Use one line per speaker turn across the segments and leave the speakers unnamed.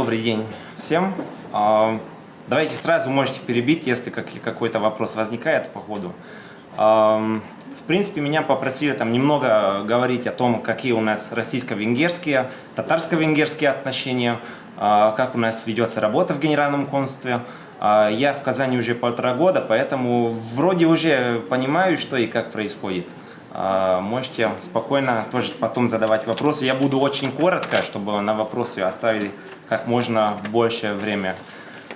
добрый день всем. А, давайте сразу можете перебить, если какой-то вопрос возникает по ходу. А, в принципе, меня попросили там немного говорить о том, какие у нас российско-венгерские, татарско-венгерские отношения, а, как у нас ведется работа в Генеральном консульстве. Я в Казани уже полтора года, поэтому вроде уже понимаю, что и как происходит. Можете спокойно тоже потом задавать вопросы. Я буду очень коротко, чтобы на вопросы оставили как можно больше время.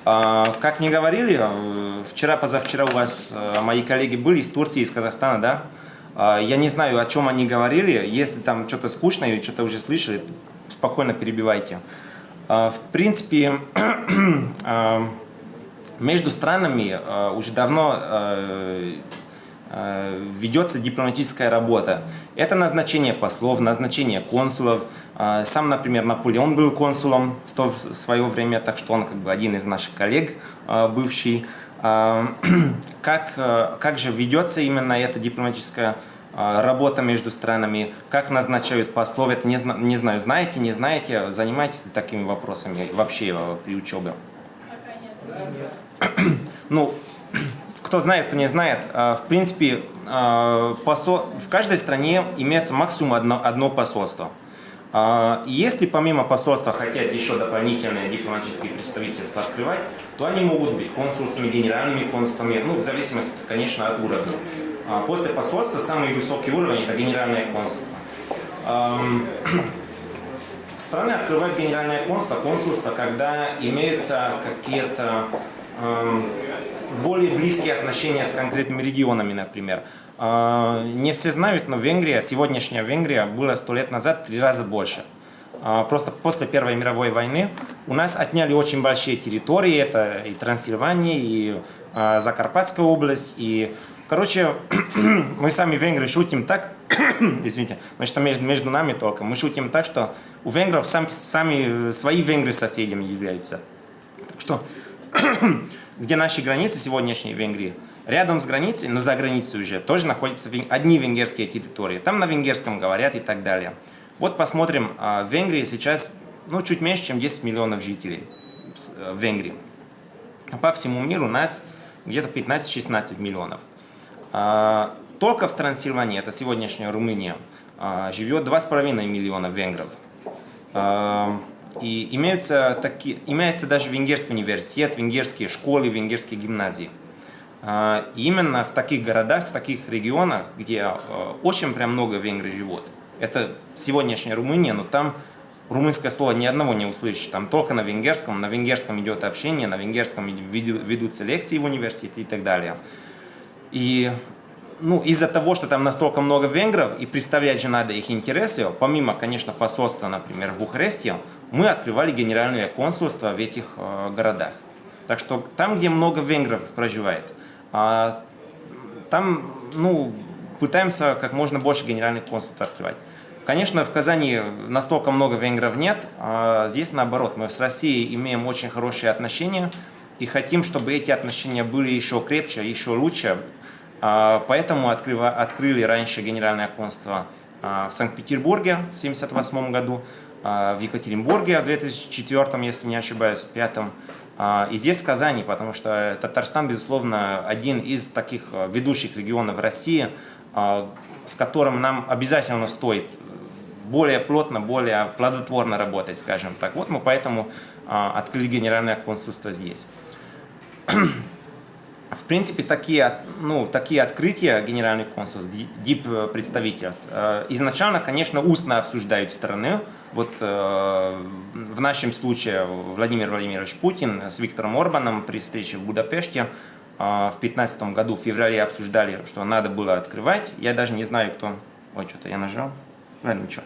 А, как мне говорили, э, вчера-позавчера у вас э, мои коллеги были из Турции, из Казахстана, да? А, я не знаю, о чем они говорили. Если там что-то скучно или что-то уже слышали, спокойно перебивайте. В принципе, между странами уже давно э, Э, ведется дипломатическая работа. Это назначение послов, назначение консулов. Э, сам, например, Наполеон был консулом в то в свое время, так что он как бы один из наших коллег э, бывший. Как, как же ведется именно эта дипломатическая работа между странами, как назначают послов, это не, не знаю, знаете, не знаете, занимаетесь ли такими вопросами вообще при учебе? Ну, кто знает, кто не знает, э, в принципе, э, в каждой стране имеется максимум одно, одно посольство. Э, если помимо посольства хотят еще дополнительные дипломатические представительства открывать, то они могут быть консульствами, генеральными консульствами, ну, в зависимости, конечно, от уровня. После посольства самый высокий уровень – это генеральное консульство. Страны открывают генеральное консульство, консульство, когда имеются какие-то более близкие отношения с конкретными регионами, например. А, не все знают, но Венгрия, сегодняшняя Венгрия, была сто лет назад три раза больше. А, просто после Первой мировой войны у нас отняли очень большие территории, это и Трансильвания, и а, Закарпатская область, и Короче, мы сами венгры шутим так, извините, значит, между, между нами только, мы шутим так, что у венгров сам, сами свои венгры соседями являются. Так что где наши границы сегодняшней Венгрии, рядом с границей, но за границей уже, тоже находятся одни венгерские территории. Там на венгерском говорят и так далее. Вот посмотрим, а, в Венгрии сейчас ну, чуть меньше, чем 10 миллионов жителей э, в Венгрии. По всему миру у нас где-то 15-16 миллионов. А, только в Трансильвании, это сегодняшняя Румыния, а, живет 2,5 миллиона венгров. И имеются такие, имеется даже венгерский университет, венгерские школы, венгерские гимназии. А, и именно в таких городах, в таких регионах, где а, очень прям много венгров живут, это сегодняшняя Румыния, но там румынское слово ни одного не услышишь, там только на венгерском, на венгерском идет общение, на венгерском ведутся лекции в университете и так далее. И ну, из-за того, что там настолько много венгров, и представлять же надо их интересы, помимо, конечно, посольства, например, в Бухаресте, мы открывали генеральное консульство в этих э, городах. Так что там, где много венгров проживает, э, там, ну, пытаемся как можно больше генеральных консульств открывать. Конечно, в Казани настолько много венгров нет, а здесь наоборот. Мы с Россией имеем очень хорошие отношения и хотим, чтобы эти отношения были еще крепче, еще лучше. А, поэтому открыли раньше генеральное консульство а, в Санкт-Петербурге в 1978 году, а, в Екатеринбурге в 2004, если не ошибаюсь, в 2005 и здесь в Казани, потому что Татарстан, безусловно, один из таких ведущих регионов России, с которым нам обязательно стоит более плотно, более плодотворно работать, скажем так. Вот мы поэтому открыли генеральное консульство здесь. В принципе, такие, ну, такие открытия генеральных консульств, дип-представительств, э, изначально, конечно, устно обсуждают стороны. Вот э, в нашем случае Владимир Владимирович Путин с Виктором Орбаном при встрече в Будапеште э, в 2015 году, в феврале обсуждали, что надо было открывать. Я даже не знаю, кто... Ой, что-то я нажал. Ладно, ничего.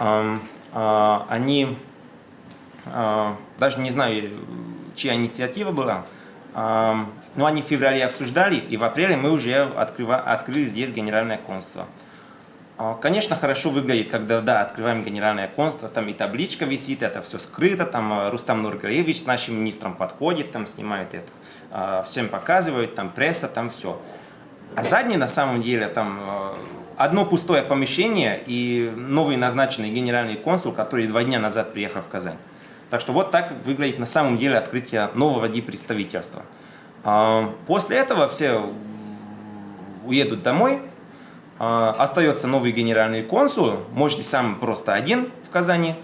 Э, э, они... Э, даже не знаю, чья инициатива была, ну, они в феврале обсуждали, и в апреле мы уже открыва, открыли здесь генеральное консульство. А, конечно, хорошо выглядит, когда, да, открываем генеральное консульство, там и табличка висит, это все скрыто, там э, Рустам Нургалевич нашим министром подходит, там снимает это, а, всем показывает, там пресса, там все. А задний, на самом деле, там э, одно пустое помещение и новый назначенный генеральный консул, который два дня назад приехал в Казань. Так что вот так выглядит на самом деле открытие нового представительства. После этого все уедут домой, остается новый генеральный консул, можете сам просто один в Казани,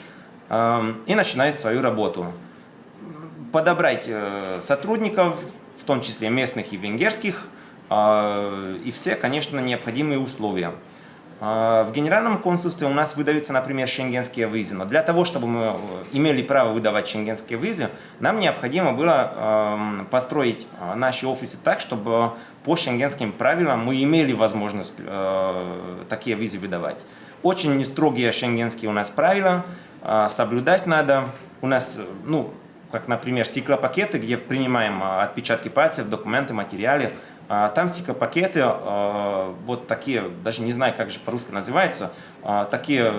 и начинает свою работу. Подобрать э, сотрудников, в том числе местных и венгерских, и все, конечно, необходимые условия. В генеральном консульстве у нас выдаются, например, шенгенские визы. Но для того, чтобы мы э, имели право выдавать шенгенские визы, нам необходимо было эм, построить э, наши офисы так, чтобы по шенгенским правилам мы имели возможность э, такие визы выдавать. Очень строгие шенгенские у нас правила, соблюдать надо. У нас, ну, как, например, стеклопакеты, где принимаем отпечатки пальцев, документы, материалы, а, там стеклопакеты, а, вот такие, даже не знаю, как же по-русски называются, а, такие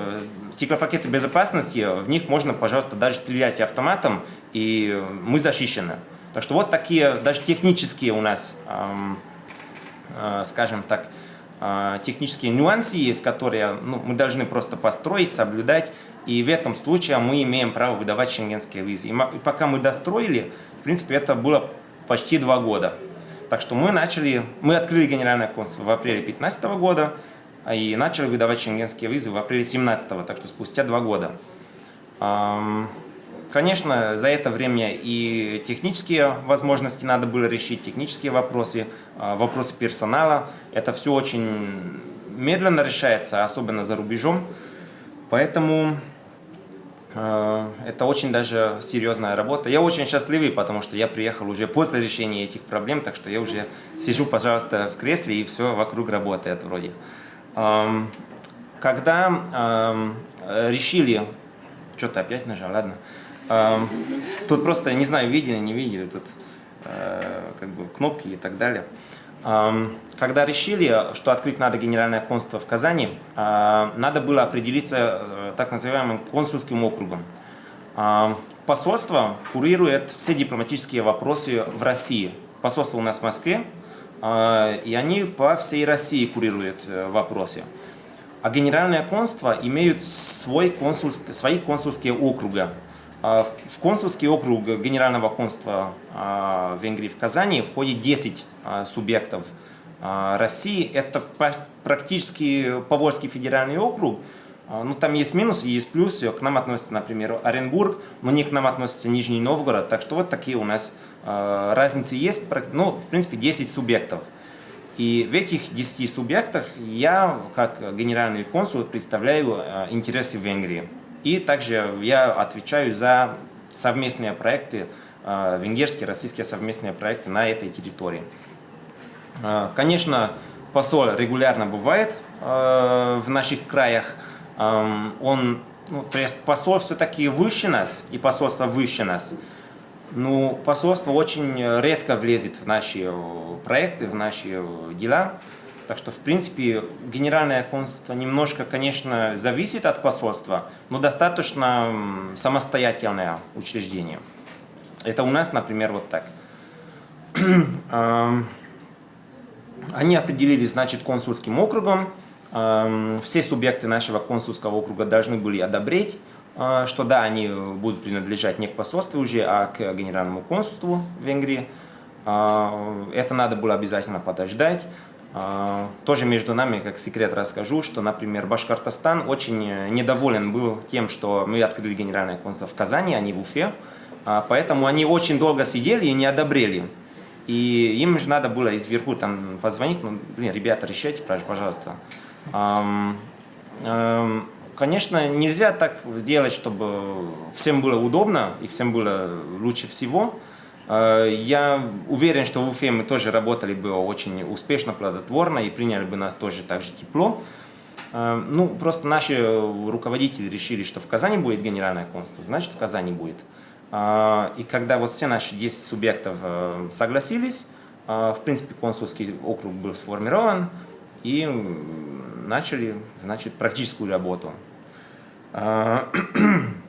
стеклопакеты безопасности, в них можно, пожалуйста, даже стрелять автоматом, и мы защищены. Так что вот такие, даже технические у нас, скажем так, технические нюансы есть, которые ну, мы должны просто построить, соблюдать, и в этом случае мы имеем право выдавать шенгенские визы. И пока мы достроили, в принципе, это было почти два года. Так что мы начали, мы открыли генеральное консульство в апреле 2015 года и начали выдавать шенгенские визы в апреле 2017, так что спустя два года. Конечно, за это время и технические возможности надо было решить, технические вопросы, а, вопросы персонала. Это все очень медленно решается, особенно за рубежом. Поэтому это очень даже серьезная работа. Я очень счастливый, потому что я приехал уже после решения этих проблем, так что я уже сижу, пожалуйста, в кресле и все вокруг работает вроде. Эм, когда эм, решили... Что-то опять нажал, ладно. Эм, тут просто, не знаю, видели, не видели, тут э, как бы кнопки и так далее. Когда решили, что открыть надо генеральное консульство в Казани, а, надо было определиться э, так называемым консульским округом. Посольство курирует все дипломатические вопросы в России. Посольство у нас в Москве, а, и они по всей России курируют э, вопросы. А генеральное консульство имеют свой консульск, свои консульские округа. А, в консульский округ Генерального консульства а, Венгрии в Казани входит 10 а, субъектов России. Это практически Поволжский федеральный округ. Ну, там есть минусы, есть плюсы. К нам относится, например, Оренбург, но не к нам относится Нижний Новгород. Так что вот такие у нас разницы есть. Ну, в принципе, 10 субъектов. И в этих 10 субъектах я, как генеральный консул, представляю интересы Венгрии. И также я отвечаю за совместные проекты, э, венгерские, российские совместные проекты на этой территории. Э, конечно, посол регулярно бывает э, в наших краях. Эм, он, ну, то посол все-таки выше нас, и посольство выше нас. Ну, посольство очень редко влезет в наши проекты, в наши дела. Так что, в принципе, генеральное консульство немножко, конечно, зависит от посольства, но достаточно самостоятельное учреждение. Это у нас, например, вот так. Они определились, значит, консульским округом. Все субъекты нашего консульского округа должны были одобрить, а, что да, они будут принадлежать не к посольству уже, а к генеральному консульству Венгрии. А, это надо было обязательно подождать. А, тоже между нами, как секрет расскажу, что, например, Башкортостан очень э, недоволен был тем, что мы открыли генеральное консульство в Казани, а не в Уфе. А, поэтому они очень долго сидели и не одобрели. И им же надо было изверху там позвонить, ну, блин, ребята, решайте, пожалуйста. Конечно, нельзя так сделать, чтобы всем было удобно и всем было лучше всего. Э, я уверен, что в Уфе мы тоже работали бы очень успешно, плодотворно и приняли бы нас тоже так же тепло. Э, ну, просто наши руководители решили, что в Казани будет генеральное консульство, значит в Казани будет. Э, и когда вот все наши 10 субъектов согласились, в принципе консульский округ был сформирован и начали, значит, практическую работу.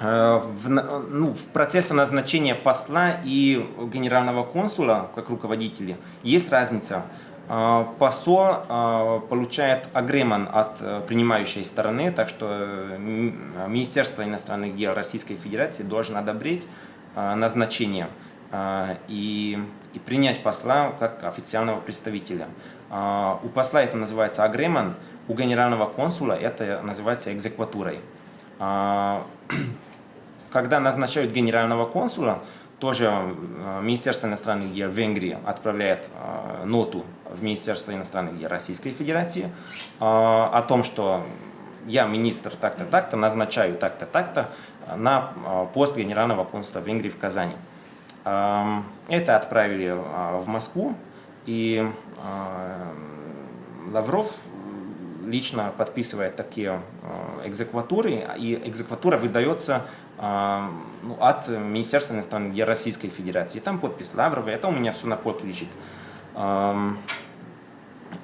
в, ну, в процессе назначения посла и генерального консула как руководителя есть разница. Посол получает агреман от принимающей стороны, так что Министерство иностранных дел Российской Федерации должно одобрить назначение и, и принять посла как официального представителя. У посла это называется агреман, у генерального консула это называется экзекватурой. Когда назначают генерального консула, тоже э, Министерство иностранных дел Венгрии отправляет э, ноту в Министерство иностранных дел Российской Федерации э, о том, что я министр так-то, так-то, назначаю так-то, так-то на пост генерального консула Венгрии в Казани. Эм, это отправили в Москву, и Лавров лично подписывает такие экзекватуры, и экзекватура выдается от Министерства иностранных дел Российской Федерации. Там подпись Лаврова, это у меня все на полке лежит.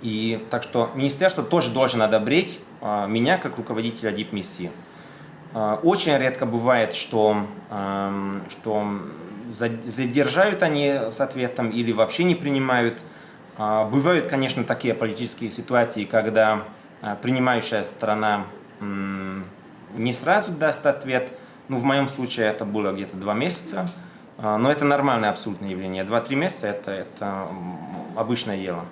И так что министерство тоже должен одобрить а, меня как руководителя дипмиссии. А, очень редко бывает, что, что задержают они с ответом или вообще не принимают. А, бывают, конечно, такие политические ситуации, когда принимающая сторона не сразу даст ответ, ну, в моем случае это было где-то два месяца, а, но это нормальное абсолютное явление. Два-три месяца это, это обычное дело.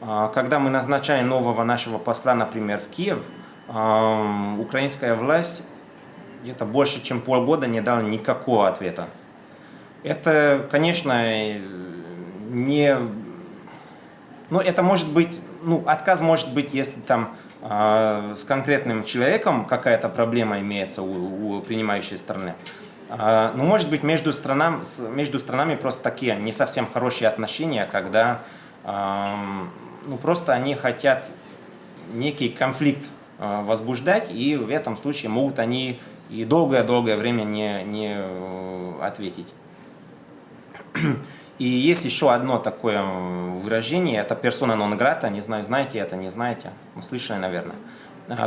А, когда мы назначали нового нашего посла, например, в Киев, а, украинская власть где-то больше, чем полгода не дала никакого ответа. Это, конечно, не... Ну, это может быть... Ну, отказ может быть, если там с конкретным человеком какая-то проблема имеется у, у принимающей страны. А, ну, может быть между, странам, между странами просто такие не совсем хорошие отношения, когда ну, просто они хотят некий конфликт а, возбуждать, и в этом случае могут они и долгое-долгое время не, не э, ответить. И есть еще одно такое выражение, это персона нон грата, не знаю, знаете это, не знаете, ну, слышали, наверное.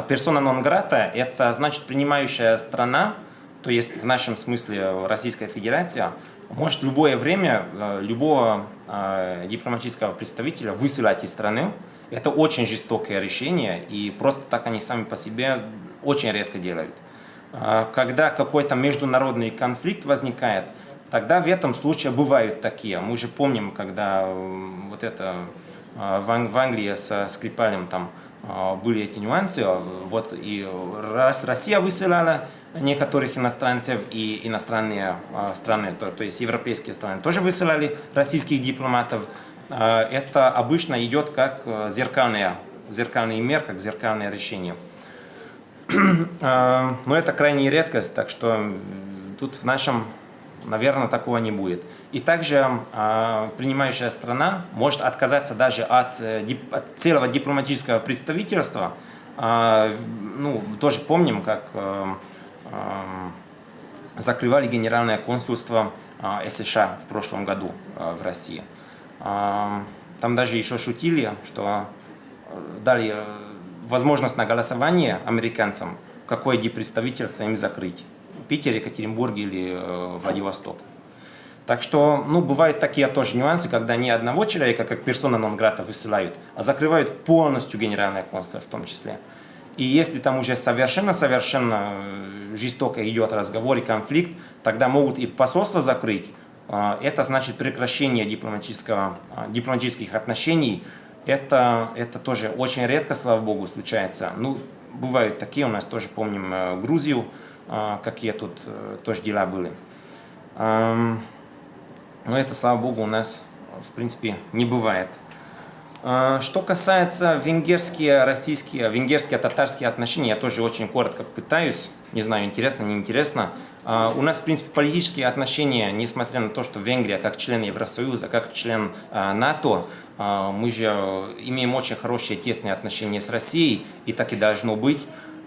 Персона нон грата – это значит принимающая страна, то есть в нашем смысле Российская Федерация, может любое время э, любого э, дипломатического представителя высылать из страны. Это очень жестокое решение, и просто так они сами по себе очень редко делают. Когда какой-то международный конфликт возникает – Тогда в этом случае бывают такие. Мы же помним, когда вот это а, в Англии со Скрипалем там а, были эти нюансы, вот и раз Россия высылала некоторых иностранцев и иностранные а, страны, то, то есть европейские страны тоже высылали российских дипломатов, это обычно идет как зеркальная, зеркальный мер, как зеркальное решение. Но это крайняя редкость, так что тут в нашем наверное, такого не будет. И также э, принимающая страна может отказаться даже от, э, от целого дипломатического представительства. Э, ну, тоже помним, как э, э, закрывали генеральное консульство э, США в прошлом году э, в России. Э, там даже еще шутили, что дали возможность на голосование американцам, какое дипредставительство им закрыть. Питер, Екатеринбург или э, Владивосток. Так что, ну, бывают такие тоже нюансы, когда не одного человека, как персона нон-грата, высылают, а закрывают полностью генеральное консульство в том числе. И если там уже совершенно-совершенно э, жестоко идет разговор и конфликт, тогда могут и посольство закрыть. А, это значит прекращение дипломатического, а, дипломатических отношений. Это, это тоже очень редко, слава богу, случается. Ну, бывают такие, у нас тоже помним э, Грузию, какие тут э, тоже дела были. Но это, слава богу, у нас, в принципе, не бывает. А, что касается венгерские, российские, венгерские, татарские отношения, я тоже очень коротко пытаюсь, не знаю, интересно, не интересно. А, у нас, в принципе, политические отношения, несмотря на то, что Венгрия как член Евросоюза, как член НАТО, мы же имеем очень хорошие тесные отношения с Россией, и так и должно быть.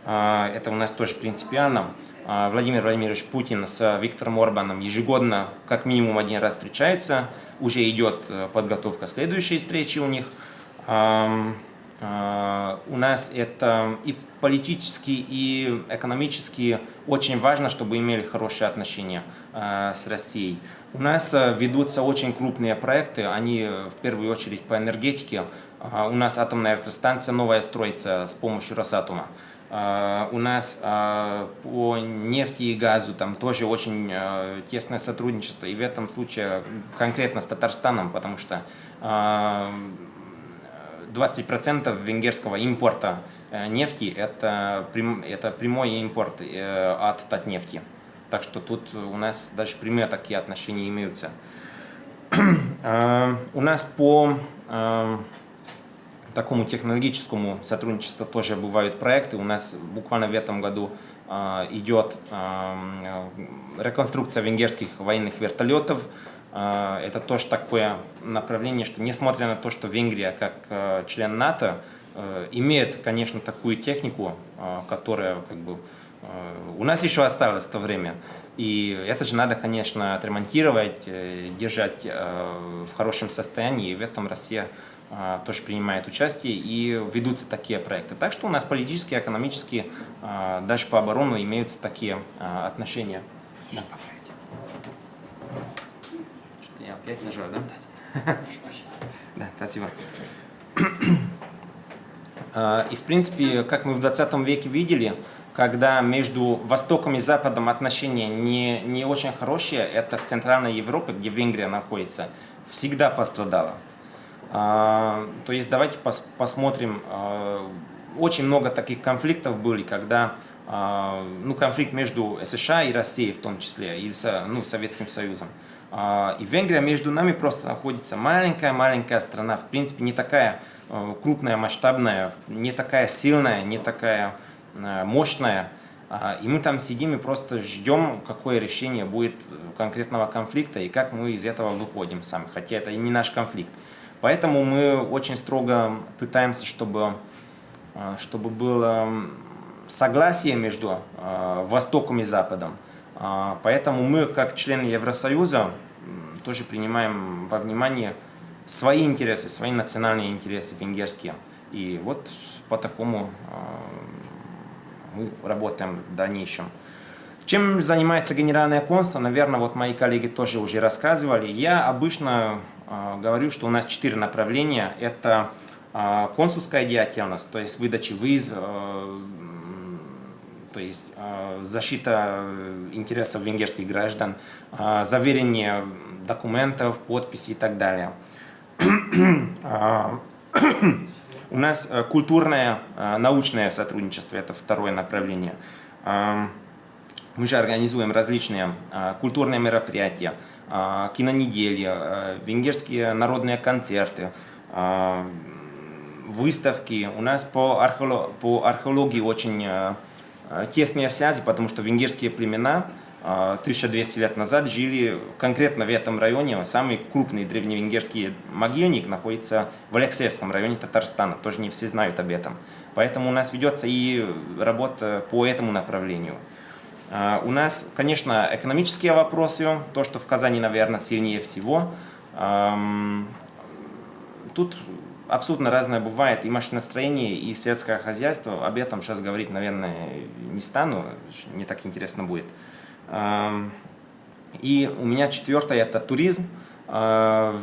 Это у нас тоже принципиально. А, Владимир Владимирович Путин с Виктором Орбаном ежегодно как минимум один раз встречаются. Уже идет э, подготовка следующей встречи у них. у нас это и политически, и экономически очень важно, чтобы имели хорошие отношения с Россией. У нас ведутся очень крупные проекты, они в первую очередь по энергетике. У нас атомная электростанция новая строится с помощью Росатома. У нас по нефти и газу там тоже очень тесное сотрудничество. И в этом случае конкретно с Татарстаном, потому что 20% венгерского импорта э, нефти это, это прямой импорт э, от Татнефти. Так что тут у нас даже прямые такие отношения имеются. У нас по такому технологическому сотрудничеству тоже бывают проекты. У нас буквально в этом году идет реконструкция венгерских военных вертолетов. А, это тоже такое направление, что несмотря на то, что Венгрия как э, член НАТО э, имеет, конечно, такую технику, э, которая как бы у нас еще осталось то время. И это же надо, конечно, отремонтировать, держать в хорошем состоянии. И в этом Россия тоже принимает участие и ведутся такие проекты. Так что у нас политические, экономические, даже по оборону имеются такие отношения. Да. Опять нажал, да? Да, спасибо. А, и, в принципе, как мы в 20 веке видели, когда между Востоком и Западом отношения не, не очень хорошие, это в Центральной Европе, где Венгрия находится, всегда пострадала. А, то есть давайте пос, посмотрим, а, очень много таких конфликтов были, когда ну, конфликт между США и Россией в том числе, или ну, Советским Союзом. А, и Венгрия между нами просто находится маленькая-маленькая страна, в принципе не такая крупная, масштабная, не такая сильная, не такая мощная. А, и мы там сидим и просто ждем, какое решение будет конкретного конфликта и как мы из этого выходим сами, хотя это и не наш конфликт. Поэтому мы очень строго пытаемся, чтобы, э, чтобы было согласие между Востоком и Западом. А, поэтому мы, как члены Евросоюза, тоже принимаем во внимание свои интересы, свои национальные интересы венгерские. И вот по такому мы работаем в дальнейшем. Чем занимается Генеральное консульство, наверное, вот мои коллеги тоже уже рассказывали. Я обычно э, говорю, что у нас четыре направления. Это э, консульская деятельность, то есть выдача виз, э, то есть э, защита э, интересов венгерских граждан, э, заверение документов, подписи и так далее. У нас культурное, научное сотрудничество – это второе направление. Мы же организуем различные культурные мероприятия, кинонедели, венгерские народные концерты, выставки. У нас по, археологии очень тесные связи, потому что венгерские племена 1200 э, лет назад жили конкретно в этом районе. Самый крупный древневенгерский могильник находится в Алексеевском районе Татарстана. Тоже не все знают об этом. Поэтому у нас ведется и работа по этому направлению. Э, у нас, конечно, экономические вопросы, то, что в Казани, наверное, сильнее всего. Тут абсолютно разное бывает и машиностроение, и сельское хозяйство. Об этом сейчас говорить, наверное, не стану, не так интересно будет. И у меня четвертое – это туризм. А,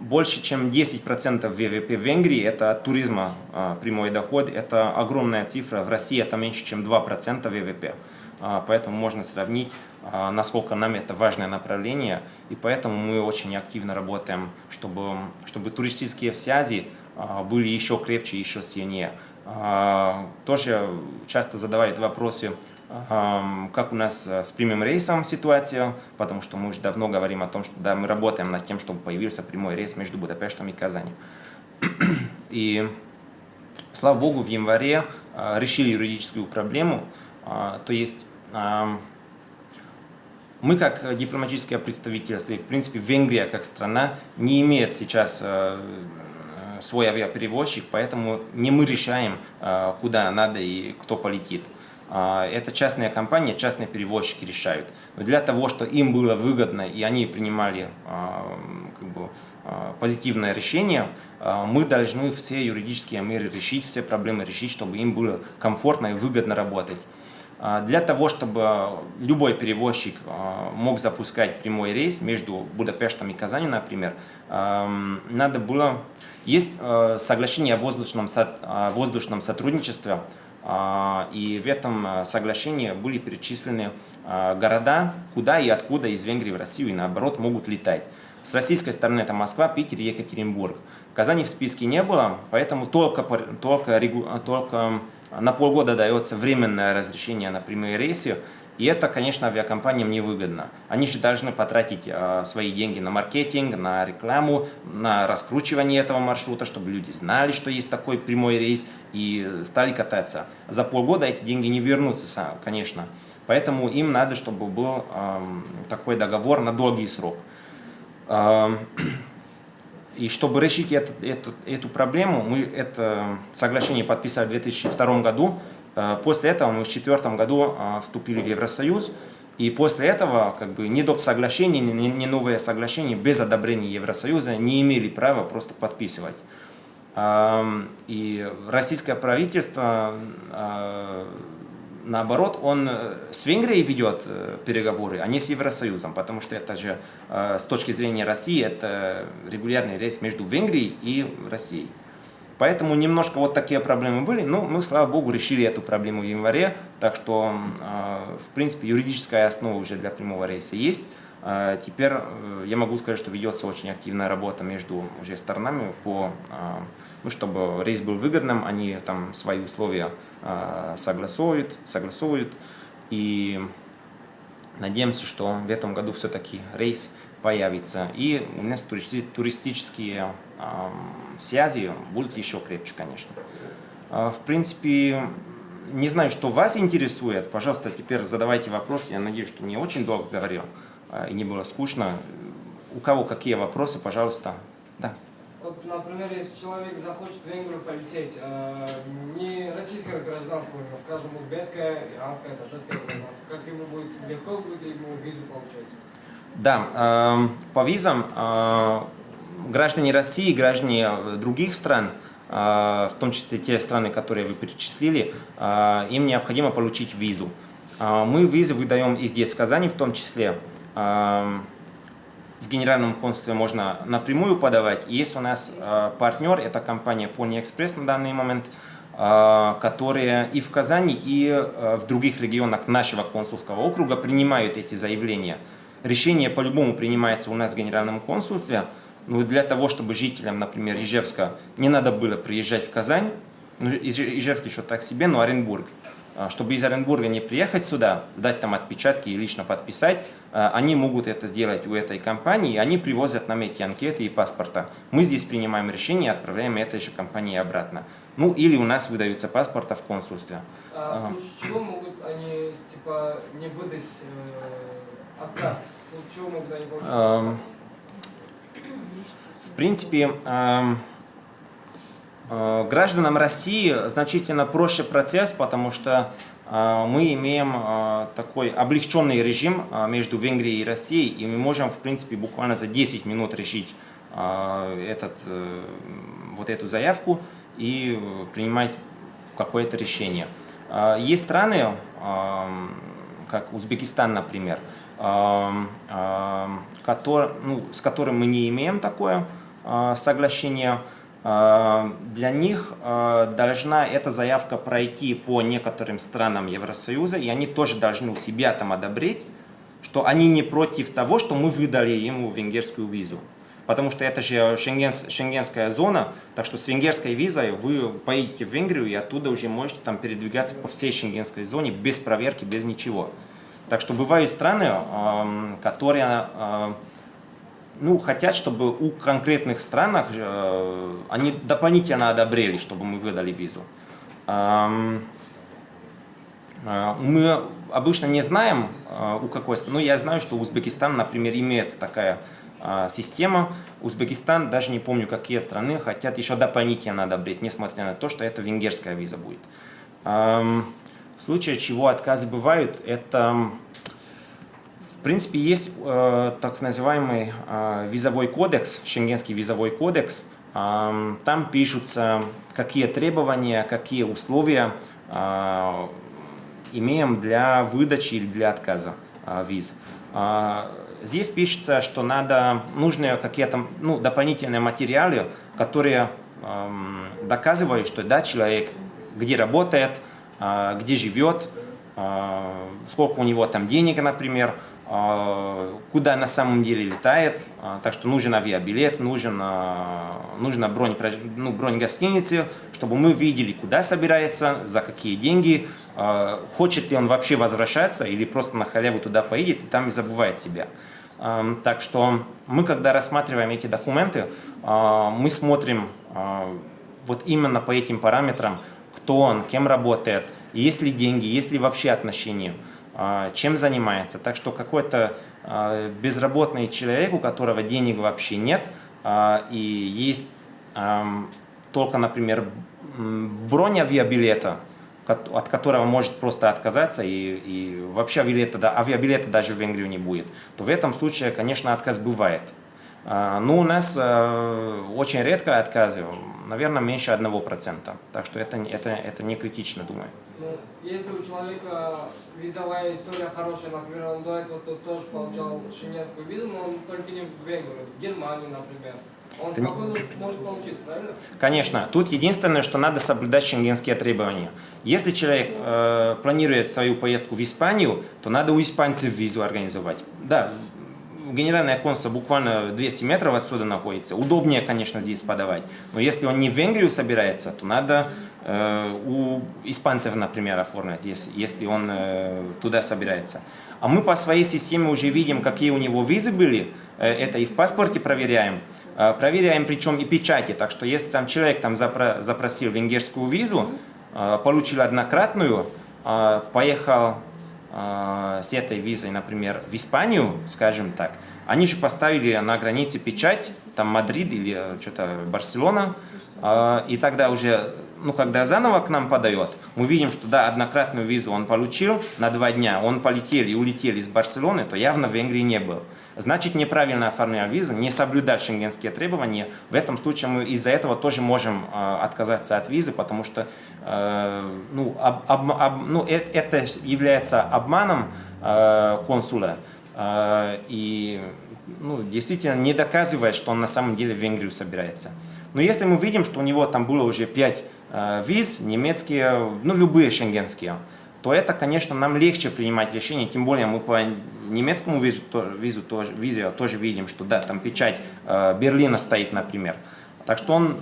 больше чем 10% ВВП в Венгрии – это туризма а, прямой доход. Это огромная цифра. В России это меньше, чем 2% ВВП. А, поэтому можно сравнить, а, насколько нам это важное направление. И поэтому мы очень активно работаем, чтобы, чтобы туристические связи а, были еще крепче, еще сильнее. Тоже часто задавают вопросы, как у нас с прямым рейсом ситуация, потому что мы уже давно говорим о том, что да, мы работаем над тем, чтобы появился прямой рейс между Будапештом и Казанью. И слава богу, в январе решили юридическую проблему, то есть мы как дипломатическое представительство, и в принципе Венгрия как страна не имеет сейчас э, э, свой авиаперевозчик, поэтому не мы решаем, э, куда надо и кто полетит. это частные компании, частные перевозчики решают. Но для того, чтобы им было выгодно и они принимали как бы, позитивное решение, мы должны все юридические меры решить, все проблемы решить, чтобы им было комфортно и выгодно работать. Для того, чтобы любой перевозчик мог запускать прямой рейс между Будапештом и Казанью, например, надо было... Есть соглашение о воздушном, о воздушном сотрудничестве, и в этом соглашении были перечислены города, куда и откуда из Венгрии в Россию и наоборот могут летать. С российской стороны это Москва, Питер, Екатеринбург. Казани в списке не было, поэтому только, только, только на полгода дается временное разрешение на прямые рейсы. И это, конечно, авиакомпаниям невыгодно. Они же должны потратить э, свои деньги на маркетинг, на рекламу, на раскручивание этого маршрута, чтобы люди знали, что есть такой прямой рейс и стали кататься. За полгода эти деньги не вернутся, конечно. Поэтому им надо, чтобы был э, такой договор на долгий срок. И чтобы решить это, эту, эту проблему, мы это соглашение подписали в 2002 году. Э, после этого мы в 2004 году э, вступили в Евросоюз. И после этого как бы, ни доп. соглашения, ни, ни новые соглашения без одобрения Евросоюза не имели права просто подписывать. И российское правительство э, наоборот, он э, с Венгрией ведет э, переговоры, а не с Евросоюзом, потому что это же э, с точки зрения России это регулярный рейс между Венгрией и Россией. Поэтому немножко вот такие проблемы были, но мы, слава богу, решили эту проблему в январе, так что, в принципе, юридическая основа уже для прямого рейса есть. Теперь я могу сказать, что ведется очень активная работа между уже сторонами по ну, чтобы рейс был выгодным, они там свои условия э, согласовывают, согласовывают. И надеемся, что в этом году все-таки рейс появится. И у нас туристи туристические э, связи будут еще крепче, конечно. Э, в принципе, не знаю, что вас интересует. Пожалуйста, теперь задавайте вопросы. Я надеюсь, что не очень долго говорил э, и не было скучно. У кого какие вопросы, пожалуйста. Да.
Например, если человек захочет в Венгрию полететь, э, не российское гражданство, а, скажем, узбекское, иранское, таджикское гражданство, как ему будет, легко будет ему визу получать?
Да, э, по визам э, граждане России, граждане других стран, э, в том числе те страны, которые вы перечислили, э, им необходимо получить визу. Э, мы визы выдаем и здесь, в Казани в том числе. В генеральном консульстве можно напрямую подавать. есть у нас э, партнер, это компания Pony Express на данный момент, э, которые и в Казани, и э, в других регионах нашего консульского округа принимают эти заявления. Решение по-любому принимается у нас в генеральном консульстве. Ну, для того, чтобы жителям, например, Ижевска не надо было приезжать в Казань, ну, Ижевск еще так себе, но Оренбург, чтобы из Оренбурга не приехать сюда, дать там отпечатки и лично подписать, они могут это сделать у этой компании, они привозят нам эти анкеты и паспорта. Мы здесь принимаем решение и отправляем этой же компании обратно. Ну или у нас выдаются паспорта в консульстве.
А в случае чего могут они типа не выдать э, отказ? В чего могут они получить эм,
В принципе, эм, э, гражданам России значительно проще процесс, потому что мы имеем а, такой облегченный режим а, между Венгрией и Россией, и мы можем, в принципе, буквально за 10 минут решить этот, э, вот эту заявку и принимать какое-то решение. Есть страны, как Узбекистан, например, который, ну, с которым мы не имеем такое соглашение, Э, для них э, должна эта заявка пройти по некоторым странам Евросоюза, и они тоже должны у себя там одобрить, что они не против того, что мы выдали ему венгерскую визу. Потому что это же шенгенс, шенгенская зона, так что с венгерской визой вы поедете в Венгрию и оттуда уже можете там передвигаться по всей шенгенской зоне без проверки, без ничего. Так что бывают страны, эм, которые э, ну, хотят, чтобы у конкретных странах э, они дополнительно одобрели, чтобы мы выдали визу. Э, мы обычно не знаем, э, у какой страны. Ну, я знаю, что у Узбекистана, например, имеется такая э, система. Узбекистан, даже не помню, какие страны, хотят еще дополнительно одобрить, несмотря на то, что это венгерская виза будет. Эм, В случае чего отказы бывают, это в принципе есть э, так называемый э, визовой кодекс, шенгенский визовой кодекс. Э, там пишутся, какие требования, какие условия э, имеем для выдачи или для отказа э, виз. Э, здесь пишется, что надо нужны какие-то ну, дополнительные материалы, которые э, доказывают, что да, человек где работает, э, где живет, э, сколько у него там денег, например, куда на самом деле летает, э, так что нужен авиабилет, нужен, э, нужна бронь, ну, бронь гостиницы, чтобы мы видели, куда собирается, за какие деньги, хочет ли он вообще возвращаться или просто на халяву туда поедет и там и забывает себя. Так что мы, когда рассматриваем эти документы, мы смотрим вот именно по этим параметрам, кто он, кем работает, есть ли деньги, есть ли вообще отношения, чем занимается. Так что какой-то безработный человек, у которого денег вообще нет, и есть только, например, бронь авиабилета, от которого может просто отказаться и, и вообще авиабилета, да, авиабилета даже в Венгрию не будет, то в этом случае, конечно, отказ бывает. А, Но у нас очень редко отказы, наверное, меньше одного процента. Так что это, это, это не критично, думаю.
Ну, если у человека визовая история хорошая, например, он до этого тоже получал шенгенскую визу, но он только не в Венгрию, в Германию, например. Он это... спокойно может получить, правильно?
Конечно. Тут единственное, что надо соблюдать шенгенские требования. Если человек э, планирует свою поездку в Испанию, то надо у испанцев визу организовать. Да, генеральное консульство буквально 200 метров отсюда находится. Удобнее, конечно, здесь подавать. Но если он не в Венгрию собирается, то надо э, у испанцев, например, оформлять, если, если он э, туда собирается. А мы по своей системе уже видим, какие у него визы были. Э, это и в паспорте проверяем. Э, проверяем причем и печати. Так что если там человек там запро запросил венгерскую визу, э, получил однократную, поехал э, с этой визой, например, в Испанию, скажем так, они же поставили на границе печать, там Мадрид или что-то Барселона, э, и тогда уже, ну, когда заново к нам подает, мы видим, что да, однократную визу он получил на два дня, он полетел и улетел из Барселоны, то явно в Венгрии не был. Значит, неправильно оформлял визу, не соблюдал шенгенские требования. В этом случае мы из-за этого тоже можем э, отказаться от визы, потому что э, ну, об, об, об, ну, это, это является обманом э, консула. Э, и ну, действительно не доказывает, что он на самом деле в Венгрию собирается. Но если мы видим, что у него там было уже 5 э, виз, немецкие, ну любые шенгенские, то это, конечно, нам легче принимать решение, тем более мы по немецкому визу, визу тоже, визе тоже видим, что да, там печать э, Берлина стоит, например. Так что он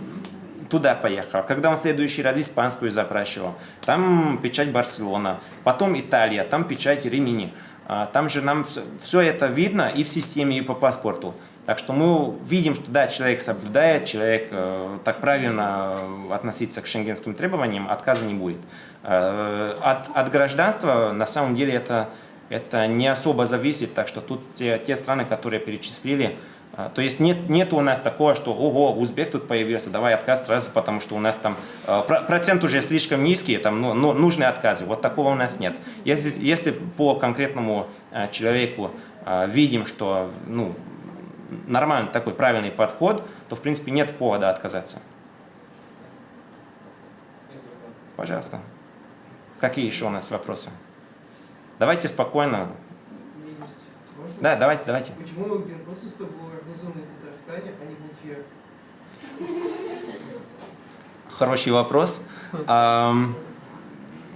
туда поехал. Когда он в следующий раз испанскую запрашивал, там печать Барселона, потом Италия, там печать Римини. А, там же нам все, это видно и в системе, и по паспорту. Так что мы видим, что да, человек соблюдает, человек э, так правильно э, относится к шенгенским требованиям, отказа не будет. Э, от, от гражданства на самом деле это, это не особо зависит, так что тут те, те страны, которые перечислили, то есть нет, нет у нас такого, что ого, узбек тут появился, давай отказ сразу, потому что у нас там э, процент уже слишком низкий, там ну, ну, нужны отказы. Вот такого у нас нет. Если, если по конкретному э, человеку видим, что ну, нормальный такой правильный подход, то в принципе нет повода отказаться. Пожалуйста. Какие еще у нас вопросы? Давайте спокойно. Да, давайте, давайте.
Почему генконсульство было организовано в Татарстане, а не в Уфе?
Хороший вопрос.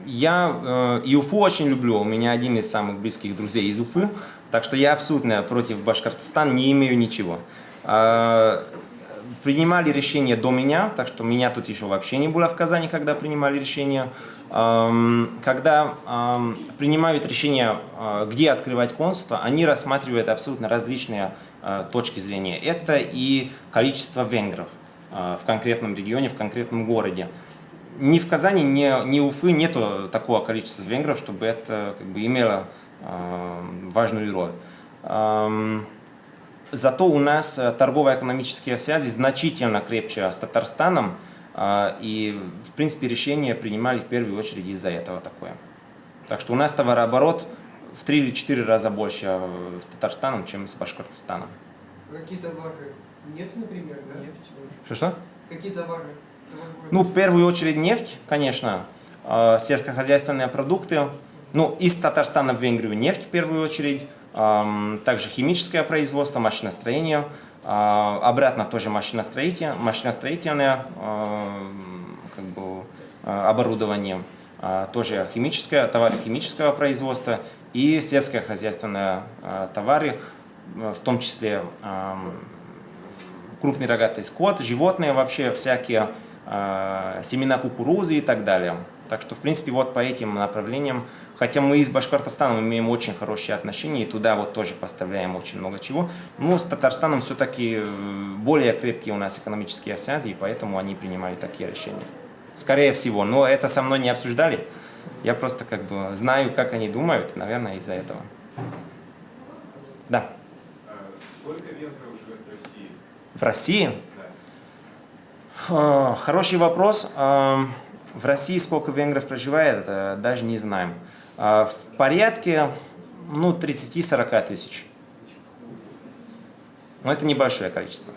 Я э, и Уфу очень люблю. У меня один из самых близких друзей из Уфы. Так что я абсолютно против Башкортостана не имею ничего. А, принимали решение до меня, так что меня тут еще вообще не было в Казани, когда принимали решение. Когда принимают решение, а, где открывать консульство, они рассматривают абсолютно различные точки зрения. Это и количество венгров в конкретном регионе, в конкретном городе. Ни в Казани, ни, ни Уфы нету такого количества венгров, чтобы это как бы имело важную роль. Зато у нас э, торгово-экономические связи значительно крепче с Татарстаном, и, в принципе, решения принимали в первую очередь из-за этого такое. Так что у нас товарооборот в три или четыре раза больше э, с Татарстаном, чем с Башкортостаном.
Какие товары? Нефть, например, да?
Что-что?
Какие товары?
Ну, в первую очередь нефть, конечно, э, сельскохозяйственные продукты. Ну, из Татарстана в Венгрию нефть в первую очередь, эм, также химическое производство, машиностроение, э, обратно тоже машиностроение, машиностроительное э, как бы, оборудование, тоже химическое, товары химического производства и сельскохозяйственные товары, в том числе эм, крупный рогатый скот, животные вообще всякие, э, семена кукурузы и так далее. Так что, в принципе, вот по этим направлениям, хотя мы и с Башкортостаном имеем очень хорошие отношения, и туда вот тоже поставляем очень много чего, но с Татарстаном все-таки э, более крепкие у нас экономические связи, и поэтому они принимают такие решения. Скорее всего, но это со мной не обсуждали. Я просто как бы знаю, как они думают, наверное, из-за этого. Да.
Сколько венгров живет в России?
В России?
Да.
Хороший вопрос. В России сколько венгров проживает, даже не знаем. В порядке ну, 30-40 тысяч. Но это небольшое количество.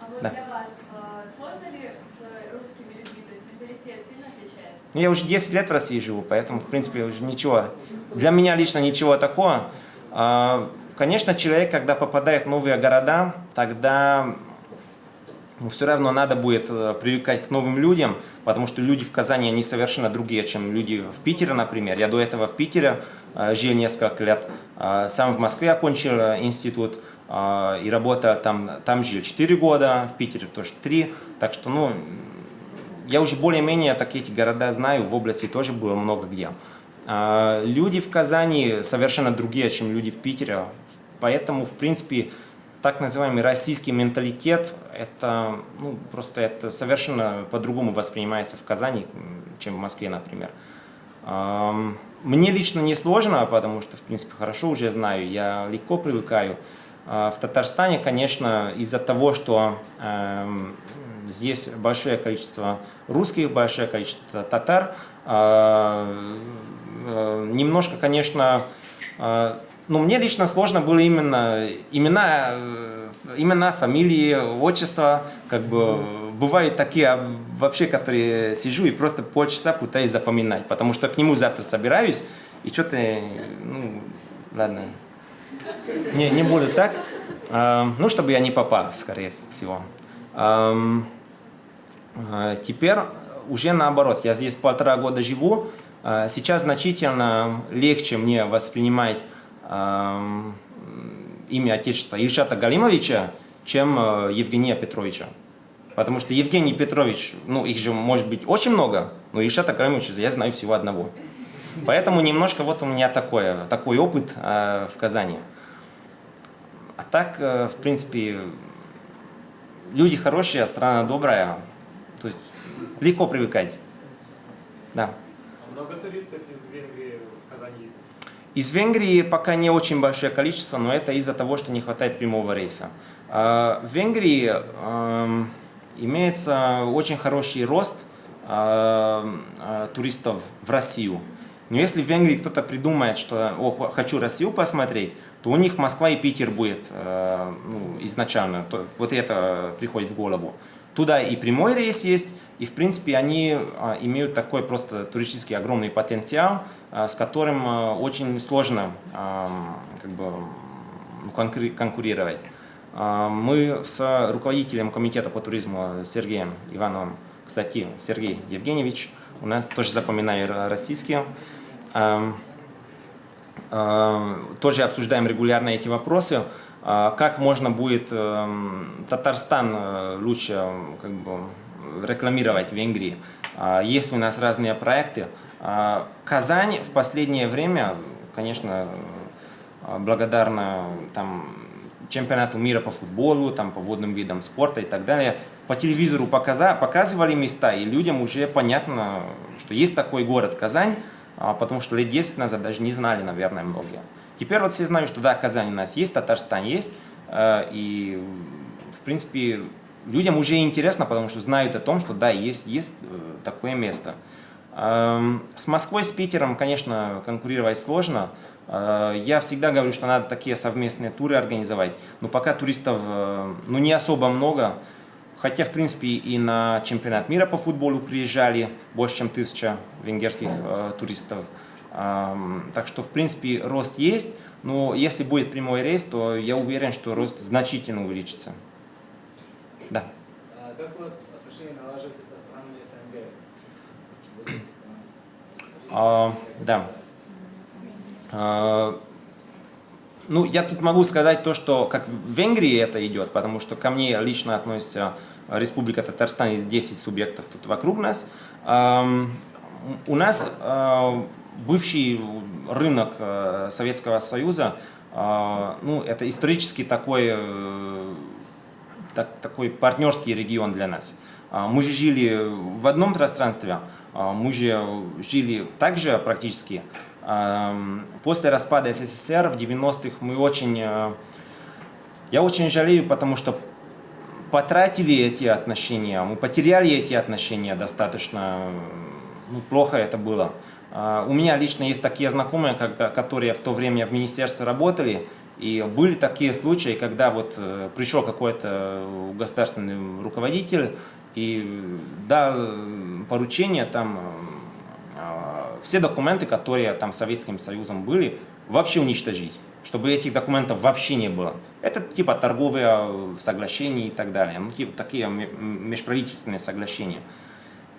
А вот
Да.
для вас э, сложно ли с русскими людьми, то есть менталитет сильно отличается?
Ну, Я уже 10 лет в России живу, поэтому, в принципе, уже ничего. Для меня лично ничего такого. А, Конечно, человек, когда попадает в новые города, тогда ну, все равно надо будет э, привыкать к новым людям, потому что люди в Казани, они совершенно другие, чем люди в Питере, например. Я до этого в Питере э, жил несколько лет, э, сам в Москве окончил институт и работал там, там жил 4 года, в Питере тоже 3, так что, ну, я уже более-менее так эти города знаю, в области тоже было много где. А, Люди в Казани совершенно другие, чем люди в Питере, поэтому, в принципе, так называемый российский менталитет, это ну, просто это совершенно по-другому воспринимается в Казани, чем в Москве, например. Ам, Мне лично не сложно, потому что, в принципе, хорошо уже знаю, я легко привыкаю. А В Татарстане, конечно, из-за того, что эм, здесь большое количество русских, большое количество татар, а, э, немножко, конечно, э, ну, мне лично сложно было именно имена, э, имена, фамилии, отчества, как бы бывают такие а, вообще, которые сижу и просто полчаса пытаюсь запоминать, потому что к нему завтра собираюсь и что-то, ну, ладно, не, не буду так, А, ну, чтобы я не попал, скорее всего. А, Теперь уже наоборот, я здесь полтора года живу, а, сейчас значительно легче мне воспринимать имя Отечества Ильшата Галимовича, чем э, Евгения Петровича. Потому что Евгений Петрович, ну их же может быть очень много, но Ильшата Галимовича я знаю всего одного. Поэтому немножко вот у меня такое, такой опыт э, в Казани. А так, э, в принципе, люди хорошие, страна добрая. То есть легко привыкать. Да.
А много туристов из Венгрии в Казани есть?
Из Венгрии пока не очень большое количество, но это из-за того, что не хватает прямого рейса. А, В Венгрии эм, имеется очень хороший рост э, туристов в Россию. Но если в Венгрии кто-то придумает, что «О, хочу Россию посмотреть, то у них Москва и Питер будет э, ну, изначально. То- Вот это приходит в голову. Туда и прямой рейс есть, и в принципе они а, имеют такой просто туристический огромный потенциал, а, с которым а, очень сложно ам, как бы, ну, конкури- конкурировать. А, Мы с руководителем комитета по туризму Сергеем Ивановым, кстати, Сергей Евгеньевич, у нас тоже запоминаю российские, а, тоже обсуждаем регулярно эти вопросы. А, Как можно будет эм, Татарстан э, лучше э, как бы, рекламировать в Венгрии? А, Есть у нас разные проекты. А, Казань в последнее время, конечно, э, благодарна там, чемпионату мира по футболу, там, по водным видам спорта и так далее. По телевизору показа- показывали места, и людям уже понятно, что есть такой город Казань, потому что лет 10 назад даже не знали, наверное, многие. Теперь вот все знают, что да, Казань у нас есть, Татарстан есть, э, и в принципе людям уже интересно, потому что знают о том, что да, есть, есть э, такое место. Эм, с Москвой, с Питером, конечно, конкурировать сложно. Э, я всегда говорю, что надо такие совместные туры организовать, но пока туристов ну, не особо много, хотя, в принципе, и на чемпионат мира по футболу приезжали больше, чем тысяча венгерских э, туристов. Эм, так что, в принципе, рост есть, но если будет прямой рейс, то я уверен, что рост значительно увеличится. Да.
А как у вас отношения налаживаются со странами СНГ?
А, да. А, ну, я тут могу сказать то, что как в Венгрии это идет, потому что ко мне лично относится Республика Татарстан, есть 10 субъектов тут вокруг нас. У нас а, бывший рынок э, Советского Союза, а, ну, это исторически такой, э, так- такой партнерский регион для нас. А, Мы же жили в одном пространстве, мы же жили также практически. После распада СССР в 90-х мы очень... э, Я очень жалею, потому что потратили эти отношения, мы потеряли эти отношения достаточно, ну, плохо это было. А, У меня лично есть такие знакомые, которые в то время в министерстве работали, и были такие случаи, когда вот э, пришел какой-то государственный руководитель и дал э, поручение там а, все документы, которые там Советским Союзом были, вообще уничтожить, чтобы этих документов вообще не было. Это типа торговые э, соглашения и так далее, ну, типа такие межправительственные соглашения.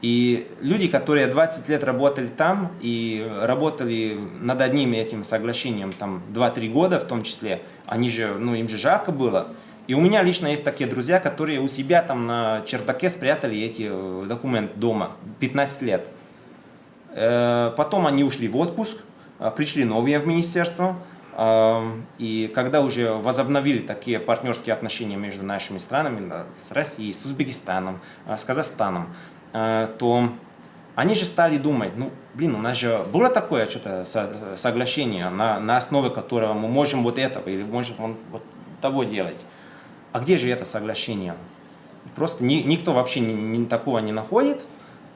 И люди, которые 20 лет работали там и работали над одним этим соглашением там 2-3 года в том числе, они же, ну им же жарко было. И у меня лично есть такие друзья, которые у себя там на чердаке спрятали эти э, документы дома 15 лет. Э, Потом они ушли в отпуск, пришли новые в министерство, и когда уже возобновили такие партнерские отношения между нашими странами, с Россией, с Узбекистаном, э, с Казахстаном, э, то они же стали думать, ну, блин, у нас же было такое что-то со- соглашение, на, на основе которого мы можем вот этого или можем вот того делать. А где же это соглашение? Просто ни- никто вообще ни- ни такого не находит,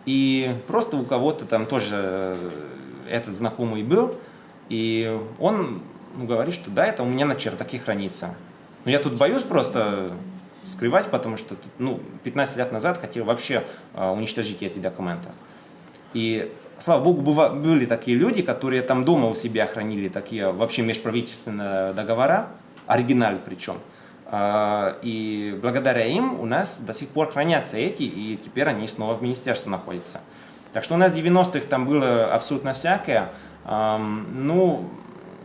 и просто у кого-то там тоже э, этот знакомый был, и он говорит, что да, это у меня на чердаке хранится. Но я тут боюсь просто скрывать, потому что ну, 15 лет назад хотел вообще э, уничтожить эти документы. И, слава богу, быва- были такие люди, которые там дома у себя хранили такие вообще межправительственные договора, оригиналы причем. А, И благодаря им у нас до сих пор хранятся эти, и теперь они снова в министерстве находятся. Так что у нас в 90-х там было абсолютно всякое. Ам, Ну,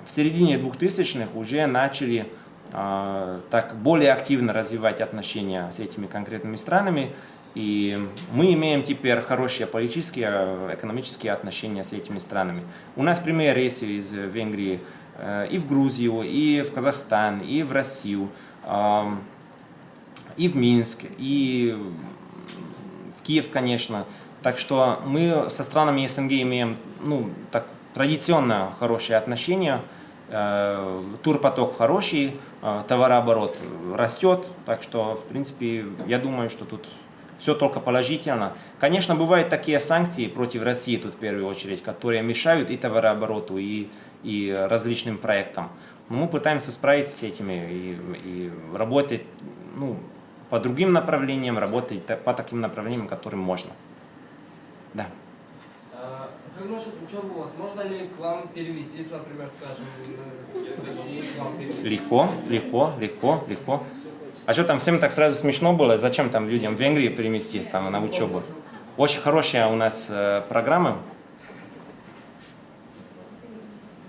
в середине 2000-х уже начали а, так более активно развивать отношения с этими конкретными странами. И мы имеем теперь хорошие политические, экономические отношения с этими странами. У нас прямые рейсы из Венгрии э, и в Грузию, и в Казахстан, и в Россию, ам, и в Минск, и в Киев, конечно. Так что мы со странами СНГ имеем ну, так, традиционно хорошие отношения. Э, Турпоток хороший, э, товарооборот растет. Так что, в принципе, я думаю, что тут все только положительно. Конечно, бывают такие санкции против России тут в первую очередь, которые мешают и товарообороту, и, и различным проектам. Но мы пытаемся справиться с этими и, и работать ну, по другим направлениям, работать та- по таким направлениям, которым можно. Да.
Как насчет учебы у вас? Можно ли к вам перевестись, например, скажем, из России к вам перевестись?
Легко, легко, легко, легко. А что там всем так сразу смешно было? Зачем там людям в Венгрии переместить там на учебу? Очень хорошая у нас э, программа.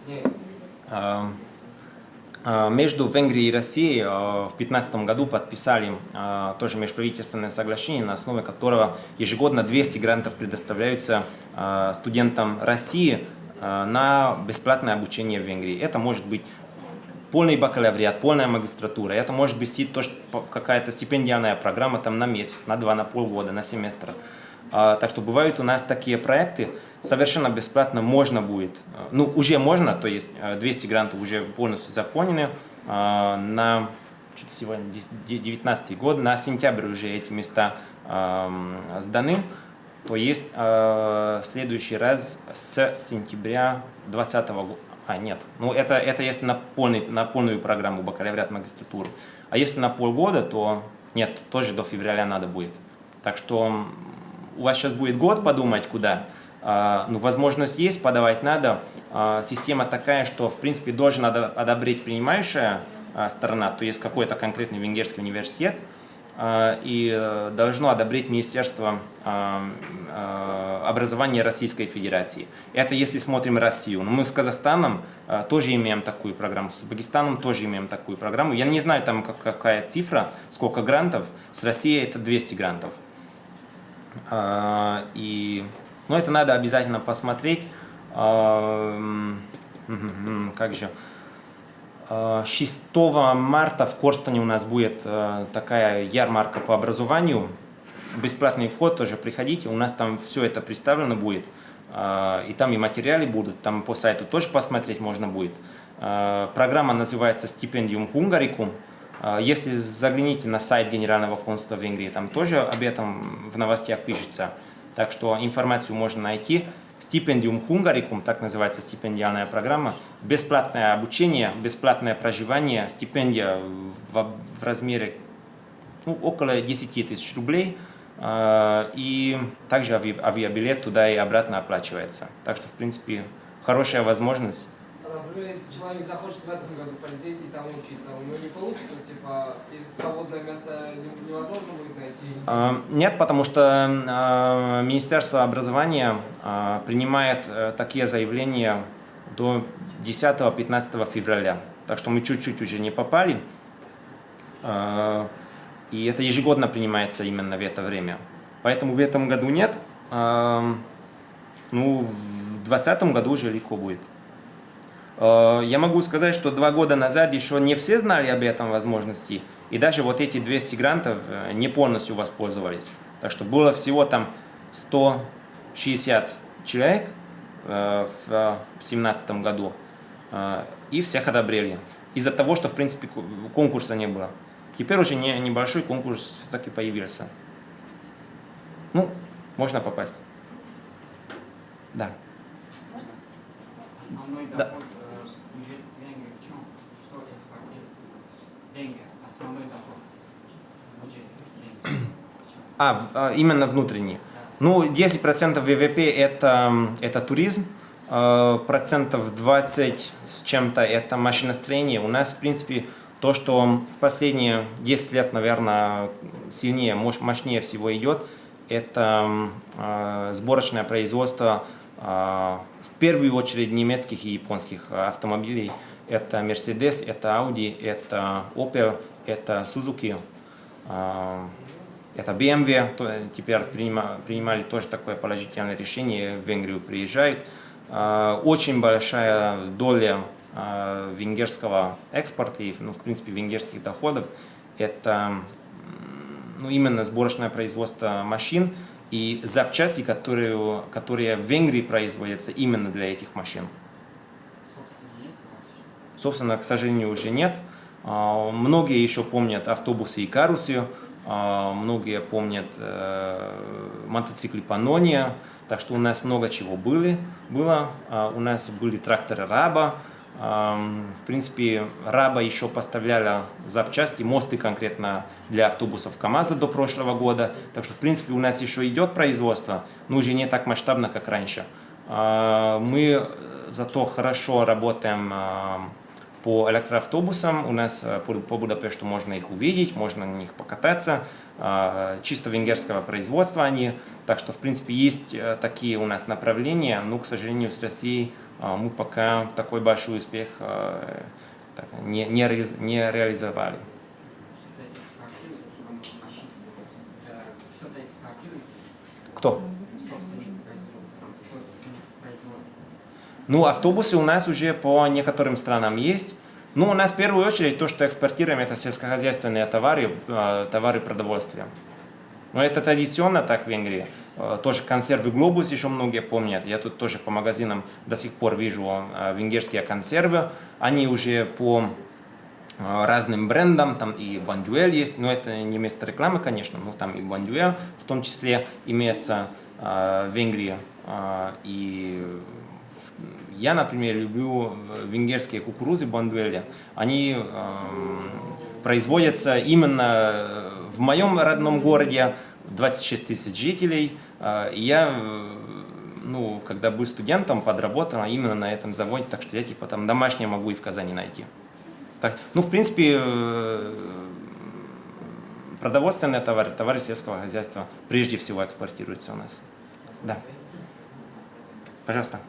Не,
Э, э, Между Венгрией и Россией э, в 2015 году подписали э, тоже межправительственное соглашение, на основе которого ежегодно 200 грантов предоставляются студентам России на бесплатное обучение в Венгрии. Это может быть полный бакалавриат, полная магистратура. Это может быть какая-то стипендиальная программа там на месяц, на два, на полгода, на семестр. А, Так что бывают у нас такие проекты, совершенно бесплатно можно будет, э, ну уже можно, то есть э, 200 грантов уже полностью заполнены а, на сегодня 19 год, на сентябрь уже эти места э, сданы, то есть э, в следующий раз с сентября 2020 года, а нет, ну это, это если на, полный, на полную программу бакалавриат магистратуры, а если на полгода, то нет, тоже до февраля надо будет. Так что у вас сейчас будет год подумать, куда. А, ну, возможность есть, подавать надо. А, система такая, что, в принципе, должен одобрить принимающая а, сторона, то есть какой-то конкретный венгерский университет, и э, должно одобрить Министерство образования Российской Федерации. Это если смотрим Россию. Но мы с Казахстаном тоже имеем такую программу, с Узбекистаном тоже имеем такую программу. Я не знаю, там какая цифра, сколько грантов. С Россией это 200 грантов. И но это надо обязательно посмотреть. Как же? 6 марта в Корстоне у нас будет такая ярмарка по образованию. Бесплатный вход тоже приходите, у нас там все это представлено будет. И там и материалы будут, там по сайту тоже посмотреть можно будет. Программа называется «Стипендиум Хунгарикум». Если загляните на сайт Генерального консульства Венгрии, там тоже об этом в новостях пишется. Так что информацию можно найти. Стипендиум Хунгарикум, так называется стипендиальная программа. Бесплатное обучение, бесплатное проживание, стипендия в, в размере ну, около 10 тысяч рублей. Э, и также ави, авиабилет туда и обратно оплачивается. Так что, в принципе, хорошая возможность
например, если человек захочет в этом году полицейский там учиться, у него не получится, типа, и свободное место невозможно будет найти?
А, нет, потому что а, Министерство образования а, принимает э, такие заявления до 10-15 февраля. Так что мы чуть-чуть уже не попали. И это ежегодно принимается именно в это время. Поэтому в этом году нет. Ну, в 2020 году уже легко будет. Э, я могу сказать, что два года назад еще не все знали об этом возможности, и даже вот эти 200 грантов э, не полностью воспользовались. Так что было всего там 160 человек э, в 2017 году, и всех одобрели. Из-за того, что, в принципе, конкурса не было. Теперь уже не, небольшой конкурс так и появился. Ну, можно попасть. Да.
Можно? Основной
да.
доход основной
А, а, именно внутренний. Ну, 10% ВВП это, это туризм, а, процентов 20 с чем-то это машиностроение. У нас, в принципе, то, что в последние 10 лет, наверное, сильнее, мощнее всего идет, это э, сборочное производство э, в первую очередь немецких и японских автомобилей. Это Mercedes, это Audi, это Opel, это Suzuki, а, это BMW, теперь принимали тоже такое положительное решение, в Венгрию приезжают. А, очень большая доля а, венгерского экспорта и, ну, в принципе, венгерских доходов – это ну, именно сборочное производство машин и запчасти, которые, которые в Венгрии производятся именно для этих машин. Собственно, к сожалению, уже нет. А, многие еще помнят автобусы и карусы, а, многие помнят э, мотоциклы Панония, так что у нас много чего были, было. А, у нас были тракторы Раба, в принципе, Раба еще поставляла запчасти, мосты конкретно для автобусов КАМАЗа до прошлого года. Так что, в принципе, у нас еще идет производство, но уже не так масштабно, как раньше. Мы зато хорошо работаем по электроавтобусам. У нас э, по Будапешту можно их увидеть, можно на них покататься. А, чисто венгерского производства они. Так что, в принципе, есть э, такие у нас направления, но, к сожалению, с Россией а, мы пока такой большой успех э, не, не, не реализовали. Кто? Ну, автобусы у нас уже по некоторым странам есть. Ну, у нас в первую очередь то, что экспортируем, это сельскохозяйственные товары, э, товары продовольствия. Но это традиционно так в Венгрии. Э, тоже консервы «Глобус» еще многие помнят. Я тут тоже по магазинам до сих пор вижу э, венгерские консервы. Они уже по разным брендам, там и Бондюэль есть, но это не место рекламы, конечно, но там и Бондюэль в том числе имеется в Венгрии. И я, например, люблю венгерские кукурузы Бондюэля. Они э, производятся именно в моем родном городе, 26 тысяч жителей. Э, и я ну, когда был студентом, подработал именно на этом заводе, так что я типа там домашнее могу и в Казани найти. Так, ну, в принципе, э, продовольственные товары, товары сельского хозяйства прежде всего экспортируются у нас. Да. Пожалуйста.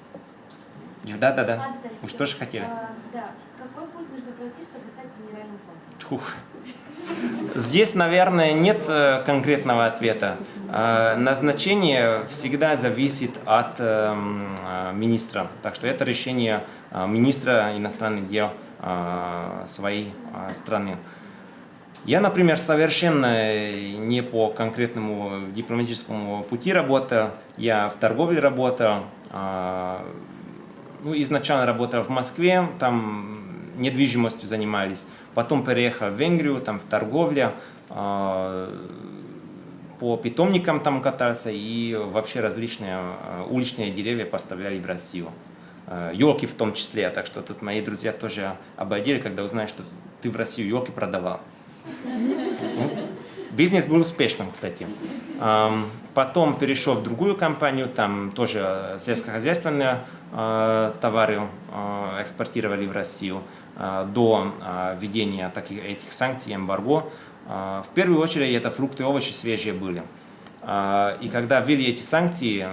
Да, да, да. Вы что же хотели?
А, да. Какой путь нужно пройти, чтобы стать генеральным консулом?
Здесь, наверное, нет э, конкретного ответа. Э, назначение всегда зависит от эм, э, министра. Так что это решение министра иностранных дел своей страны. Я, например, совершенно не по конкретному дипломатическому пути работаю. Я в торговле работаю. Ну, изначально работал в Москве, там недвижимостью занимались. Потом переехал в Венгрию, там в торговле, а, по питомникам там катался и вообще различные а, уличные деревья поставляли в Россию. Елки а, в том числе, так что тут мои друзья тоже обалдели, когда узнали, что ты в Россию елки продавал. Ну, бизнес был успешным, кстати. Потом перешел в другую компанию, там тоже сельскохозяйственные товары экспортировали в Россию. Э, до э, введения таких, этих санкций, эмбарго, э, в первую очередь это фрукты и овощи свежие были. И когда ввели эти санкции,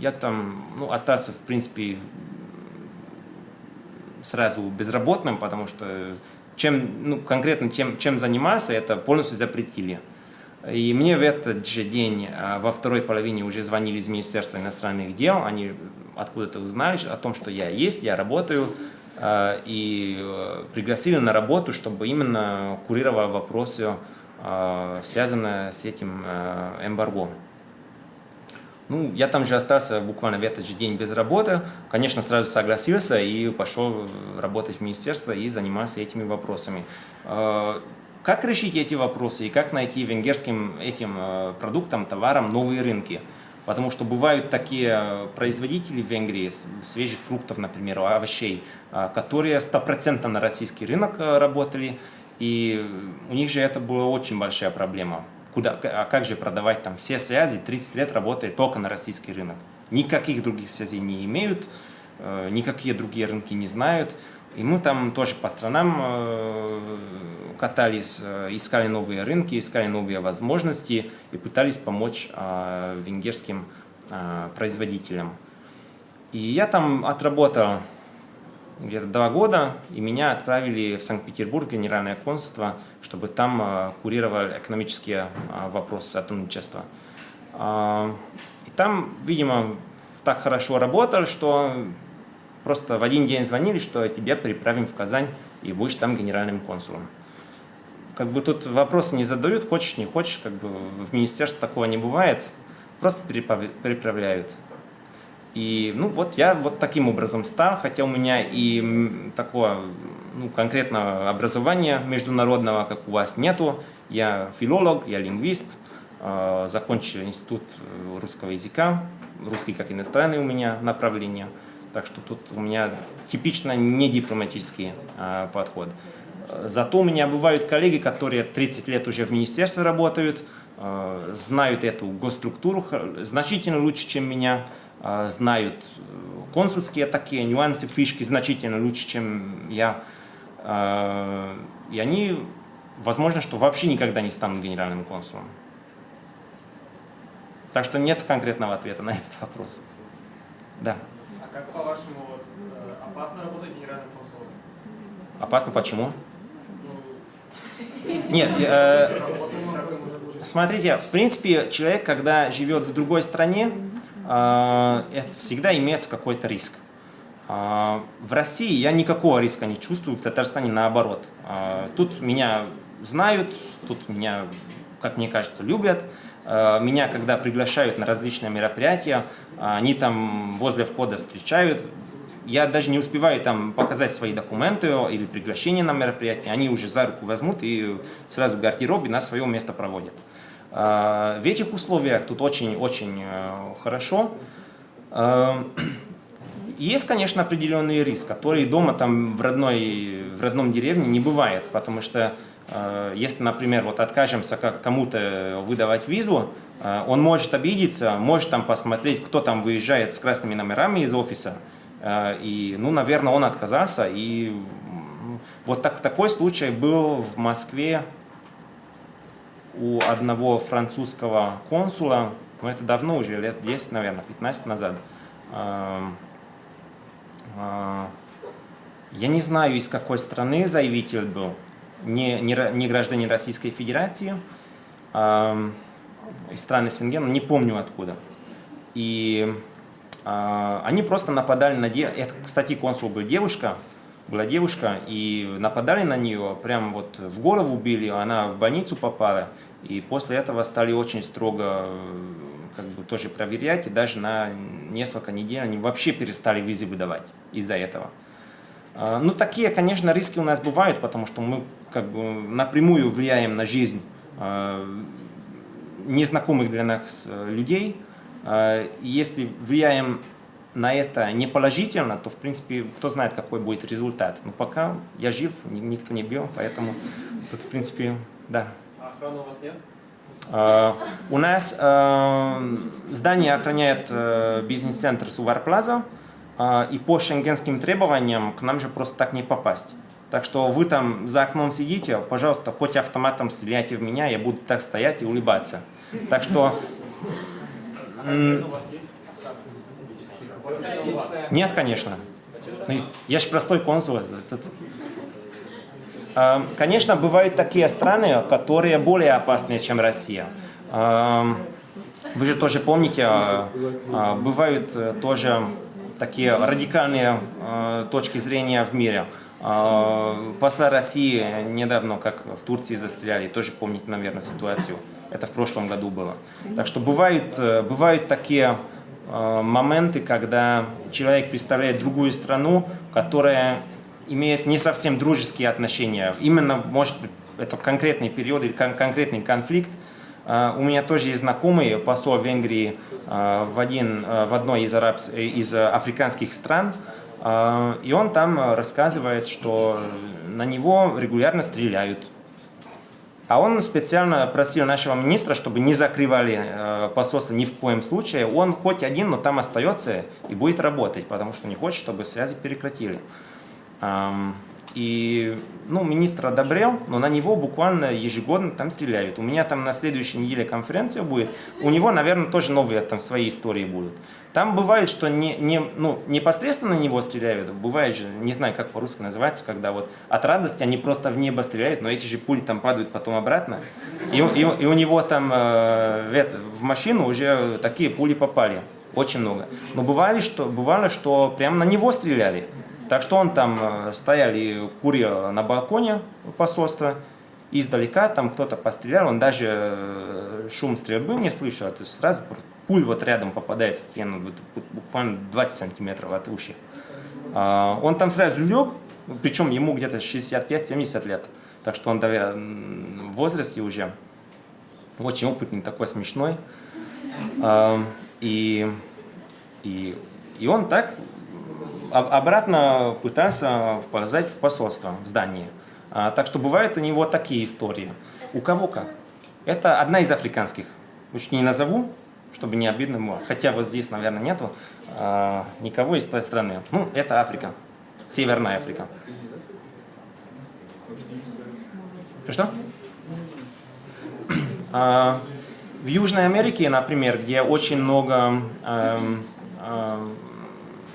я там ну, остался, в принципе, сразу безработным, потому что чем, ну, конкретно тем, чем занимался, это полностью запретили. И мне в этот же день, во второй половине, уже звонили из Министерства иностранных дел, они откуда-то узнали о том, что я есть, я работаю, Э, и э, пригласили на работу, чтобы именно курировал вопросы, э, связанные с этим эмбарго. Ну, я там же остался буквально в этот же день без работы. Конечно, сразу согласился и пошел работать в министерство и заниматься этими вопросами. Как решить эти вопросы и как найти венгерским этим продуктам, товарам новые рынки? Потому что бывают такие производители в Венгрии, свежих фруктов, например, овощей, а, которые стопроцентно на российский рынок работали, и у них же это была очень большая проблема. Куда, а как же продавать там все связи, 30 лет работает только на российский рынок. Никаких других связей не имеют, э, никакие другие рынки не знают. И мы там тоже по странам э, катались, э, искали новые рынки, искали новые возможности и пытались помочь э, венгерским производителям. И я там отработал где-то два года, и меня отправили в Санкт-Петербург, генеральное консульство, чтобы там курировали экономические вопросы сотрудничества. И там, видимо, так хорошо работал, что Просто в один день звонили, что тебя переправим в Казань и будешь там генеральным консулом. Как бы тут вопросы не задают, хочешь, не хочешь, как бы в министерстве такого не бывает, просто переправляют. И ну вот я вот таким образом стал, хотя у меня и такого ну, конкретного образования международного, как у вас, нету. Я филолог, я лингвист, э, закончил институт русского языка, русский как иностранный у меня направление. Так что тут у меня типично не дипломатический а, подход. Зато у меня бывают коллеги, которые 30 лет уже в министерстве работают, а, знают эту госструктуру значительно лучше, чем меня, а, знают э, консульские такие нюансы, фишки значительно лучше, чем я. А, и они, возможно, что вообще никогда не станут генеральным консулом. Так что нет конкретного ответа на этот вопрос. Да
как по-вашему, э, опасно работать генеральным консулом?
Опасно почему? Нет, э, смотрите, в принципе, человек, когда живет в другой стране, э, это всегда имеется какой-то риск. Э, в России я никакого риска не чувствую, в Татарстане наоборот. Э, тут меня знают, тут меня, как мне кажется, любят. Э, меня, когда приглашают на различные мероприятия, они там возле входа встречают, я даже не успеваю там показать свои документы или приглашение на мероприятие, они уже за руку возьмут и сразу в гардеробе на свое место проводят. А, в этих условиях тут очень-очень э, хорошо. А, есть, конечно, определенный риск, который дома там в, родной, в родном деревне не бывает, потому что э, если, например, вот откажемся кому-то выдавать визу, э, он может обидеться, может там посмотреть, кто там выезжает с красными номерами из офиса, и, ну, наверное, он отказался, и вот так, такой случай был в Москве у одного французского консула, ну это давно уже, лет 10, наверное, 15 назад. А, я не знаю, из какой страны заявитель был, не, не, не гражданин Российской Федерации, из страны Сенген, не помню откуда. И а, они просто нападали на девушку, это, кстати, консул был девушка, была девушка, и нападали на нее, прям вот в голову били, она в больницу попала, и после этого стали очень строго как бы тоже проверять, и даже на несколько недель они вообще перестали визы выдавать из-за этого. А, ну, такие, конечно, риски у нас бывают, потому что мы как бы напрямую влияем на жизнь а, незнакомых для нас э, людей. А, если влияем на это не положительно, то, в принципе, кто знает, какой будет результат. Но пока я жив, никто не бил, поэтому тут, в принципе, да.
А охраны у вас нет?
Uh, у нас uh, здание охраняет uh, бизнес-центр Сувар Плаза, и по шенгенским требованиям к нам же просто так не попасть. Так что вы там за окном сидите, пожалуйста, хоть автоматом стреляйте в меня, я буду так стоять и улыбаться. Так что... Нет, конечно. Ну, я же простой консул. А, конечно, бывают такие страны, которые более опасные, чем Россия. А, вы же тоже помните, а, бывают э, тоже такие радикальные точки зрения в мире. Посла России недавно, как в Турции застреляли, тоже помните, наверное, ситуацию. Это в прошлом году было. Так что бывают, э, бывают такие Э, моменты, когда человек представляет другую страну, которая имеет не совсем дружеские отношения. Именно, может быть, это конкретный период или кон конкретный конфликт. Uh, у меня тоже есть знакомый посол Венгрии в, один, в одной из, арабс... из африканских стран, и он там рассказывает, что на него регулярно стреляют. А он специально просил нашего министра, чтобы не закрывали э, посольство ни в коем случае. Он хоть один, но там остается и будет работать, потому что не хочет, чтобы связи прекратили. И ну, министр одобрел, но на него буквально ежегодно там стреляют. У меня там на следующей неделе конференция будет. У него, наверное, тоже новые там свои истории будут. Там бывает, что не, не, ну, непосредственно на него стреляют. Бывает же, не знаю, как по-русски называется, когда вот от радости они просто в небо стреляют, но эти же пули там падают потом обратно. И, и, и у него там э, это, в машину уже такие пули попали. Очень много. Но бывали, что, бывало, что прямо на него стреляли. Так что он там э, стоял и курил на балконе посольства, издалека там кто-то пострелял, он даже э, шум стрельбы не слышал, то есть сразу пуль вот рядом попадает в стену, буквально 20 сантиметров от уши. А, он там сразу лег, причем ему где-то 65-70 лет, так что он в возрасте уже очень опытный, такой смешной. И, и, и он так обратно пытался вползать в посольство, в здание. А, так что бывают у него такие истории. У кого как. Это одна из африканских. Лучше не назову, чтобы не обидно было. Хотя вот здесь, наверное, нету а, никого из той страны. Ну, это Африка. Северная Африка. Что? А, в Южной Америке, например, где очень много эм, эм,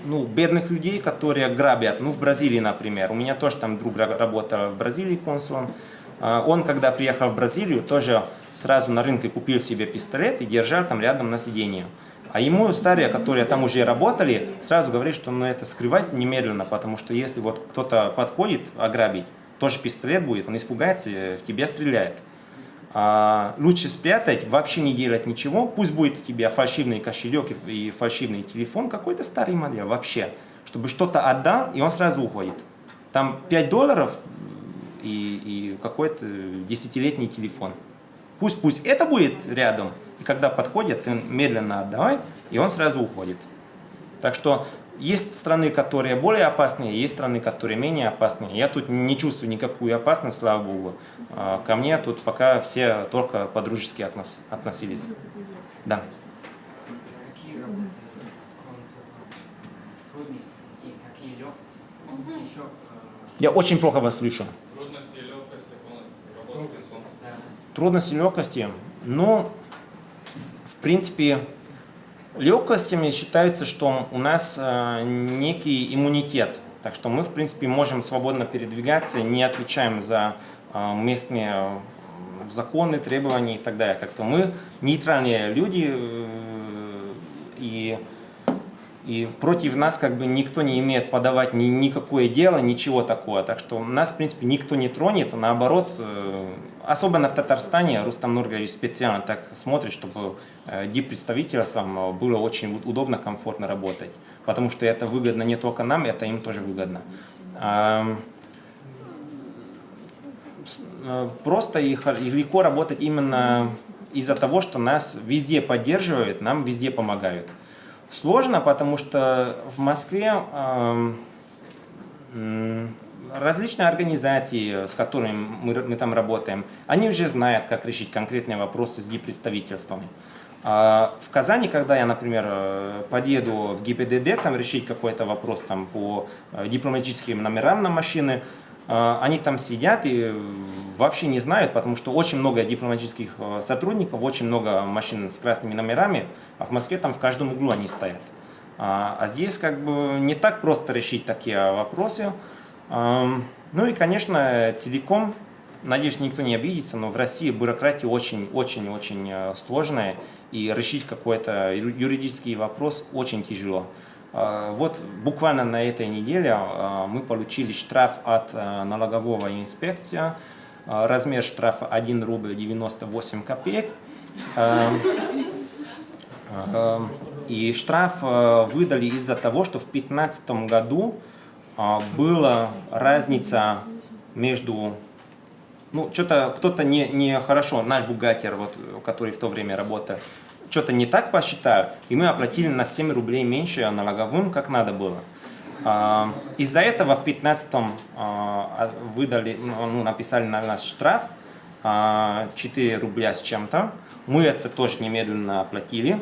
ну, бедных людей, которые грабят. Ну, в Бразилии, например. У меня тоже там друг работал в Бразилии консулом. А, он, когда приехал в Бразилию, тоже сразу на рынке купил себе пистолет и держал там рядом на сиденье. А ему старые, которые там уже работали, сразу говорят, что ну, это скрывать немедленно, потому что если вот кто-то подходит ограбить, тоже пистолет будет, он испугается, в тебя стреляет. А, лучше спрятать, вообще не делать ничего, пусть будет у тебя фальшивный кошелек и фальшивный телефон, какой-то старый модель вообще, чтобы что-то отдал, и он сразу уходит. Там 5 долларов и, и какой-то десятилетний телефон. Пусть, пусть это будет рядом, и когда подходит, ты медленно отдавай, и он сразу уходит. Так что есть страны, которые более опасные, есть страны, которые менее опасные. Я тут не чувствую никакую опасность, слава богу. А, ко мне тут пока все только по-дружески относ относились. Да.
Э,
Я очень плохо вас слышу.
Трудности и легкости работы
Трудности и легкости. Ну, в принципе, легкостями считается, что у нас э, некий иммунитет. Так что мы, в принципе, можем свободно передвигаться, не отвечаем за э, местные э, законы, требования и так далее. Как-то мы нейтральные люди, и, и против нас как бы никто не имеет подавать ни, никакое дело, ничего такого. Так что нас, в принципе, никто не тронет, наоборот, э, особенно в Татарстане, Рустам Нургалевич специально так смотрит, чтобы э, диппредставительствам было очень удобно, комфортно работать. Потому что это выгодно не только нам, это им тоже выгодно. Э, Просто и легко работать именно из-за того, что нас везде поддерживают, нам везде помогают. Сложно, потому что в Москве различные организации, с которыми мы, мы там работаем, они уже знают, как решить конкретные вопросы с диппредставительствами. А В Казани, когда я, например, э, подъеду в ГИБДД, там решить какой-то вопрос там, по э, дипломатическим номерам на машины, э, они там сидят и вообще не знают, потому что очень много дипломатических сотрудников, очень много машин с красными номерами, а в Москве там в каждом углу они стоят. А а здесь как бы не так просто решить такие вопросы. Ну и, конечно, целиком, надеюсь, никто не обидится, но в России бюрократия очень-очень-очень э, сложная, и решить какой-то юридический вопрос очень тяжело. А, Вот буквально на этой неделе а, мы получили штраф от э, налогового инспекция. А, Размер штрафа 1 рубль 98 копеек. И штраф э, выдали из-за того, что в 2015 году была разница между... Ну, что-то кто-то не, не хорошо, наш бухгалтер, вот, который в то время работал, что-то не так посчитал, и мы оплатили на 7 рублей меньше налоговым, как надо было. А, Из-за этого в 2015 выдали, ну, написали на нас штраф а, 4 рубля с чем-то. Мы это тоже немедленно оплатили.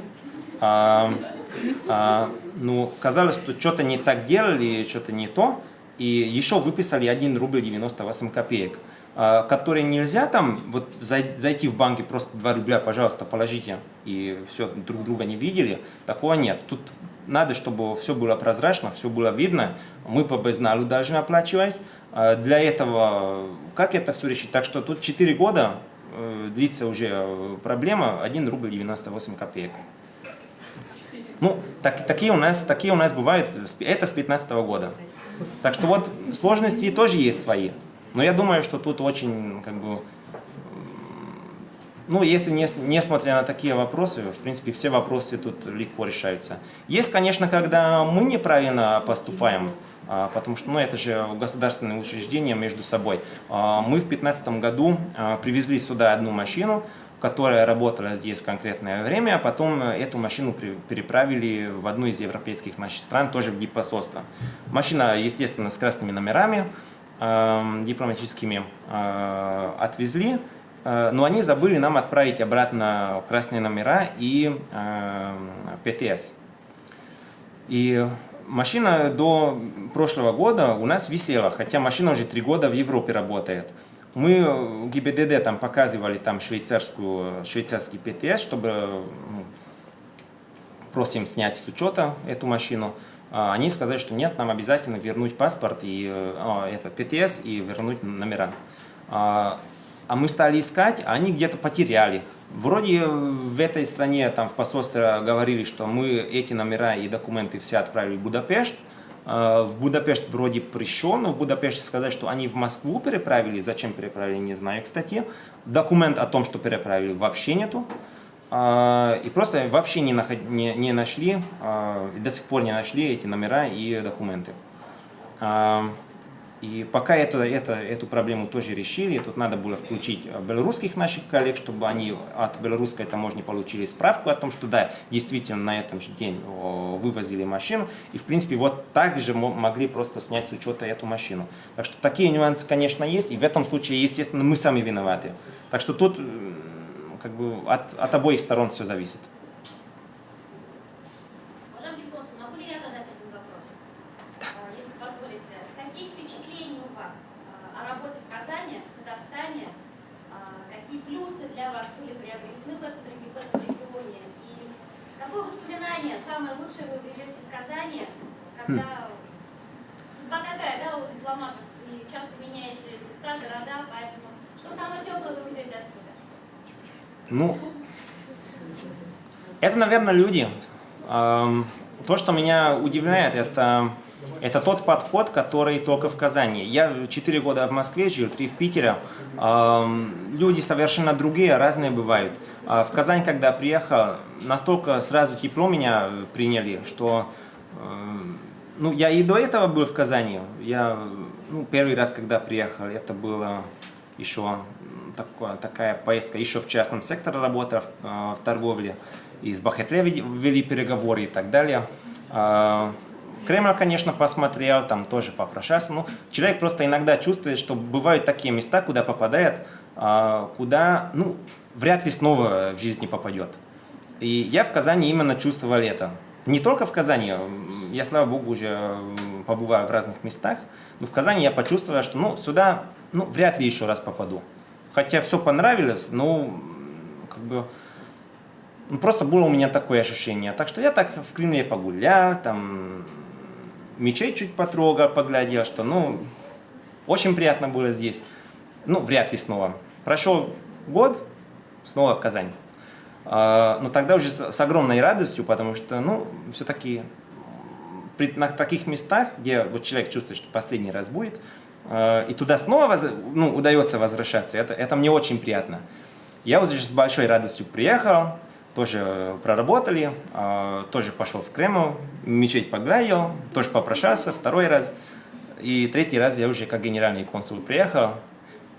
А, ну, казалось, что что-то не так делали, что-то не то. И еще выписали 1 рубль 98 копеек, а, которые нельзя там вот зай- зайти в банк и просто 2 рубля, пожалуйста, положите, и все, друг друга не видели. Такого нет. Тут надо, чтобы все было прозрачно, все было видно. Мы по безналу должны оплачивать. А, Для этого, как это все решить? Так что тут 4 года э, длится уже э, проблема 1 рубль 98 копеек. Ну, так, такие, у нас, такие у нас бывают, это с 15 года. Так что вот сложности тоже есть свои. Но я думаю, что тут очень, как бы, ну, если не, несмотря на такие вопросы, в принципе, все вопросы тут легко решаются. Есть, конечно, когда мы неправильно поступаем, а, потому что, ну, это же государственные учреждения между собой. А, Мы в 2015 году а, привезли сюда одну машину, которая работала здесь конкретное время, а потом э, эту машину переправили в одну из европейских наших стран, тоже в диппосольство. Машина, естественно, с красными номерами, эм, дипломатическими, э, отвезли, э, но они забыли нам отправить обратно красные номера и эм, ПТС. И машина до прошлого года у нас висела, хотя машина уже три года в Европе работает. Мы ГИБДД там показывали там швейцарскую, швейцарский ПТС, чтобы ну, просим снять с учета эту машину. А, Они сказали, что нет, нам обязательно вернуть паспорт и э, а, это ПТС и вернуть номера. А а мы стали искать, а они где-то потеряли. Вроде в этой стране, там в посольстве говорили, что мы эти номера и документы все отправили в Будапешт. А, В Будапешт вроде пришел, но в Будапеште сказали, что они в Москву переправили. Зачем переправили, не знаю, кстати. Документ о том, что переправили, вообще нету. а, и просто вообще не, наход, не, не нашли, а, до сих пор не нашли эти номера и документы. И пока это, это, эту проблему тоже решили, тут надо было включить белорусских наших коллег, чтобы они от белорусской таможни получили справку о том, что да, действительно на этом же день вывозили машину, и в принципе вот так же могли просто снять с учета эту машину. Так что такие нюансы, конечно, есть, и в этом случае, естественно, мы сами виноваты. Так что тут как бы от, от обоих сторон все зависит.
Уважаемый консул, могу ли я задать один вопрос? А, Если позволите, какие впечатления у вас а, о работе в Казани, в Татарстане? А, Какие плюсы для вас были приобретены в этом реги- в этом регионе? И какое воспоминание самое лучшее вы берете из Казани, когда судьба такая, да, у дипломатов, и часто меняете места, города, поэтому что самое теплое вы везете отсюда?
Ну, это, наверное, люди. То, что меня удивляет, это, это тот подход, который только в Казани. Я 4 года в Москве жил, 3 в Питере. Люди совершенно другие, разные бывают. А В Казань, когда приехал, настолько сразу тепло меня приняли, что ну, я и до этого был в Казани. Я ну, первый раз, когда приехал, это было еще такая поездка еще в частном секторе работы, в, э, в торговле. И с Бахетле вели, переговоры и так далее. А, Кремль, конечно, посмотрел, там тоже попрошался. Ну, человек просто иногда чувствует, что бывают такие места, куда попадает, а, куда, ну, вряд ли снова в жизни попадет. И я в Казани именно чувствовал это. Не только в Казани, я, слава богу, уже побываю в разных местах, но в Казани я почувствовал, что ну, сюда ну, вряд ли еще раз попаду. Хотя все понравилось, но как бы просто было у меня такое ощущение. Так что я так в Кремле погулял, там мечеть чуть потрогал, поглядел, что ну очень приятно было здесь. Ну, вряд ли снова. Прошел год, снова в Казань. А, но тогда уже с, огромной радостью, потому что, ну, все-таки на таких местах, где вот человек чувствует, что последний раз будет, и туда снова воз, ну, удается возвращаться, это, это мне очень приятно. Я вот здесь с большой радостью приехал, тоже проработали, тоже пошел в Кремль, мечеть погладил, тоже попрощался второй раз. И третий раз я уже как генеральный консул приехал,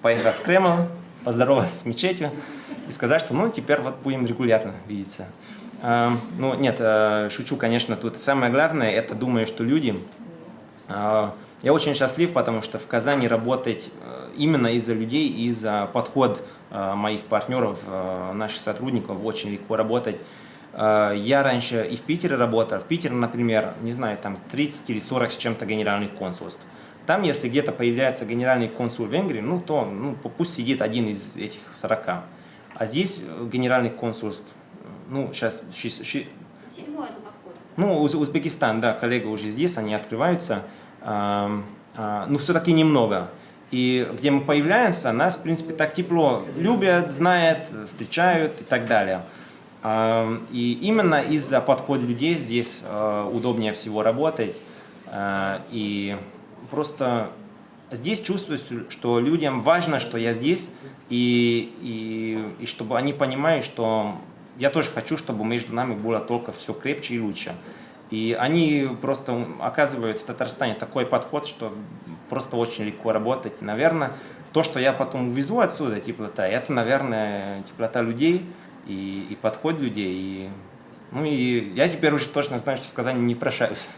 поехал в Кремль, поздоровался с мечетью и сказать, что ну теперь вот будем регулярно видеться. Ну нет, шучу, конечно, тут самое главное, это думаю, что люди я очень счастлив, потому что в Казани работать именно из-за людей, из-за подход моих партнеров, наших сотрудников, очень легко работать. Я раньше и в Питере работал. В Питере, например, не знаю, там 30 или 40 с чем-то генеральных консульств. Там, если где-то появляется генеральный консул Венгрии, ну, то ну, пусть сидит один из этих 40. А здесь генеральных консульств, ну, сейчас...
Седьмой это подходит.
Ну, Узбекистан, да, коллега уже здесь, они открываются. А, а, ну, все-таки немного. И где мы появляемся, нас, в принципе, так тепло любят, знают, встречают и так далее. А, и именно из-за подхода людей здесь удобнее всего работать. И просто здесь чувствуешь, что людям важно, что я здесь, и, и, и чтобы они понимают, что я тоже хочу, чтобы между нами было только все крепче и лучше. И они просто оказывают в Татарстане такой подход, что просто очень легко работать. И, наверное, то, что я потом увезу отсюда, теплота, это, наверное, теплота людей и, и подход людей. И, ну и я теперь уже точно знаю, что в Казани не прощаюсь.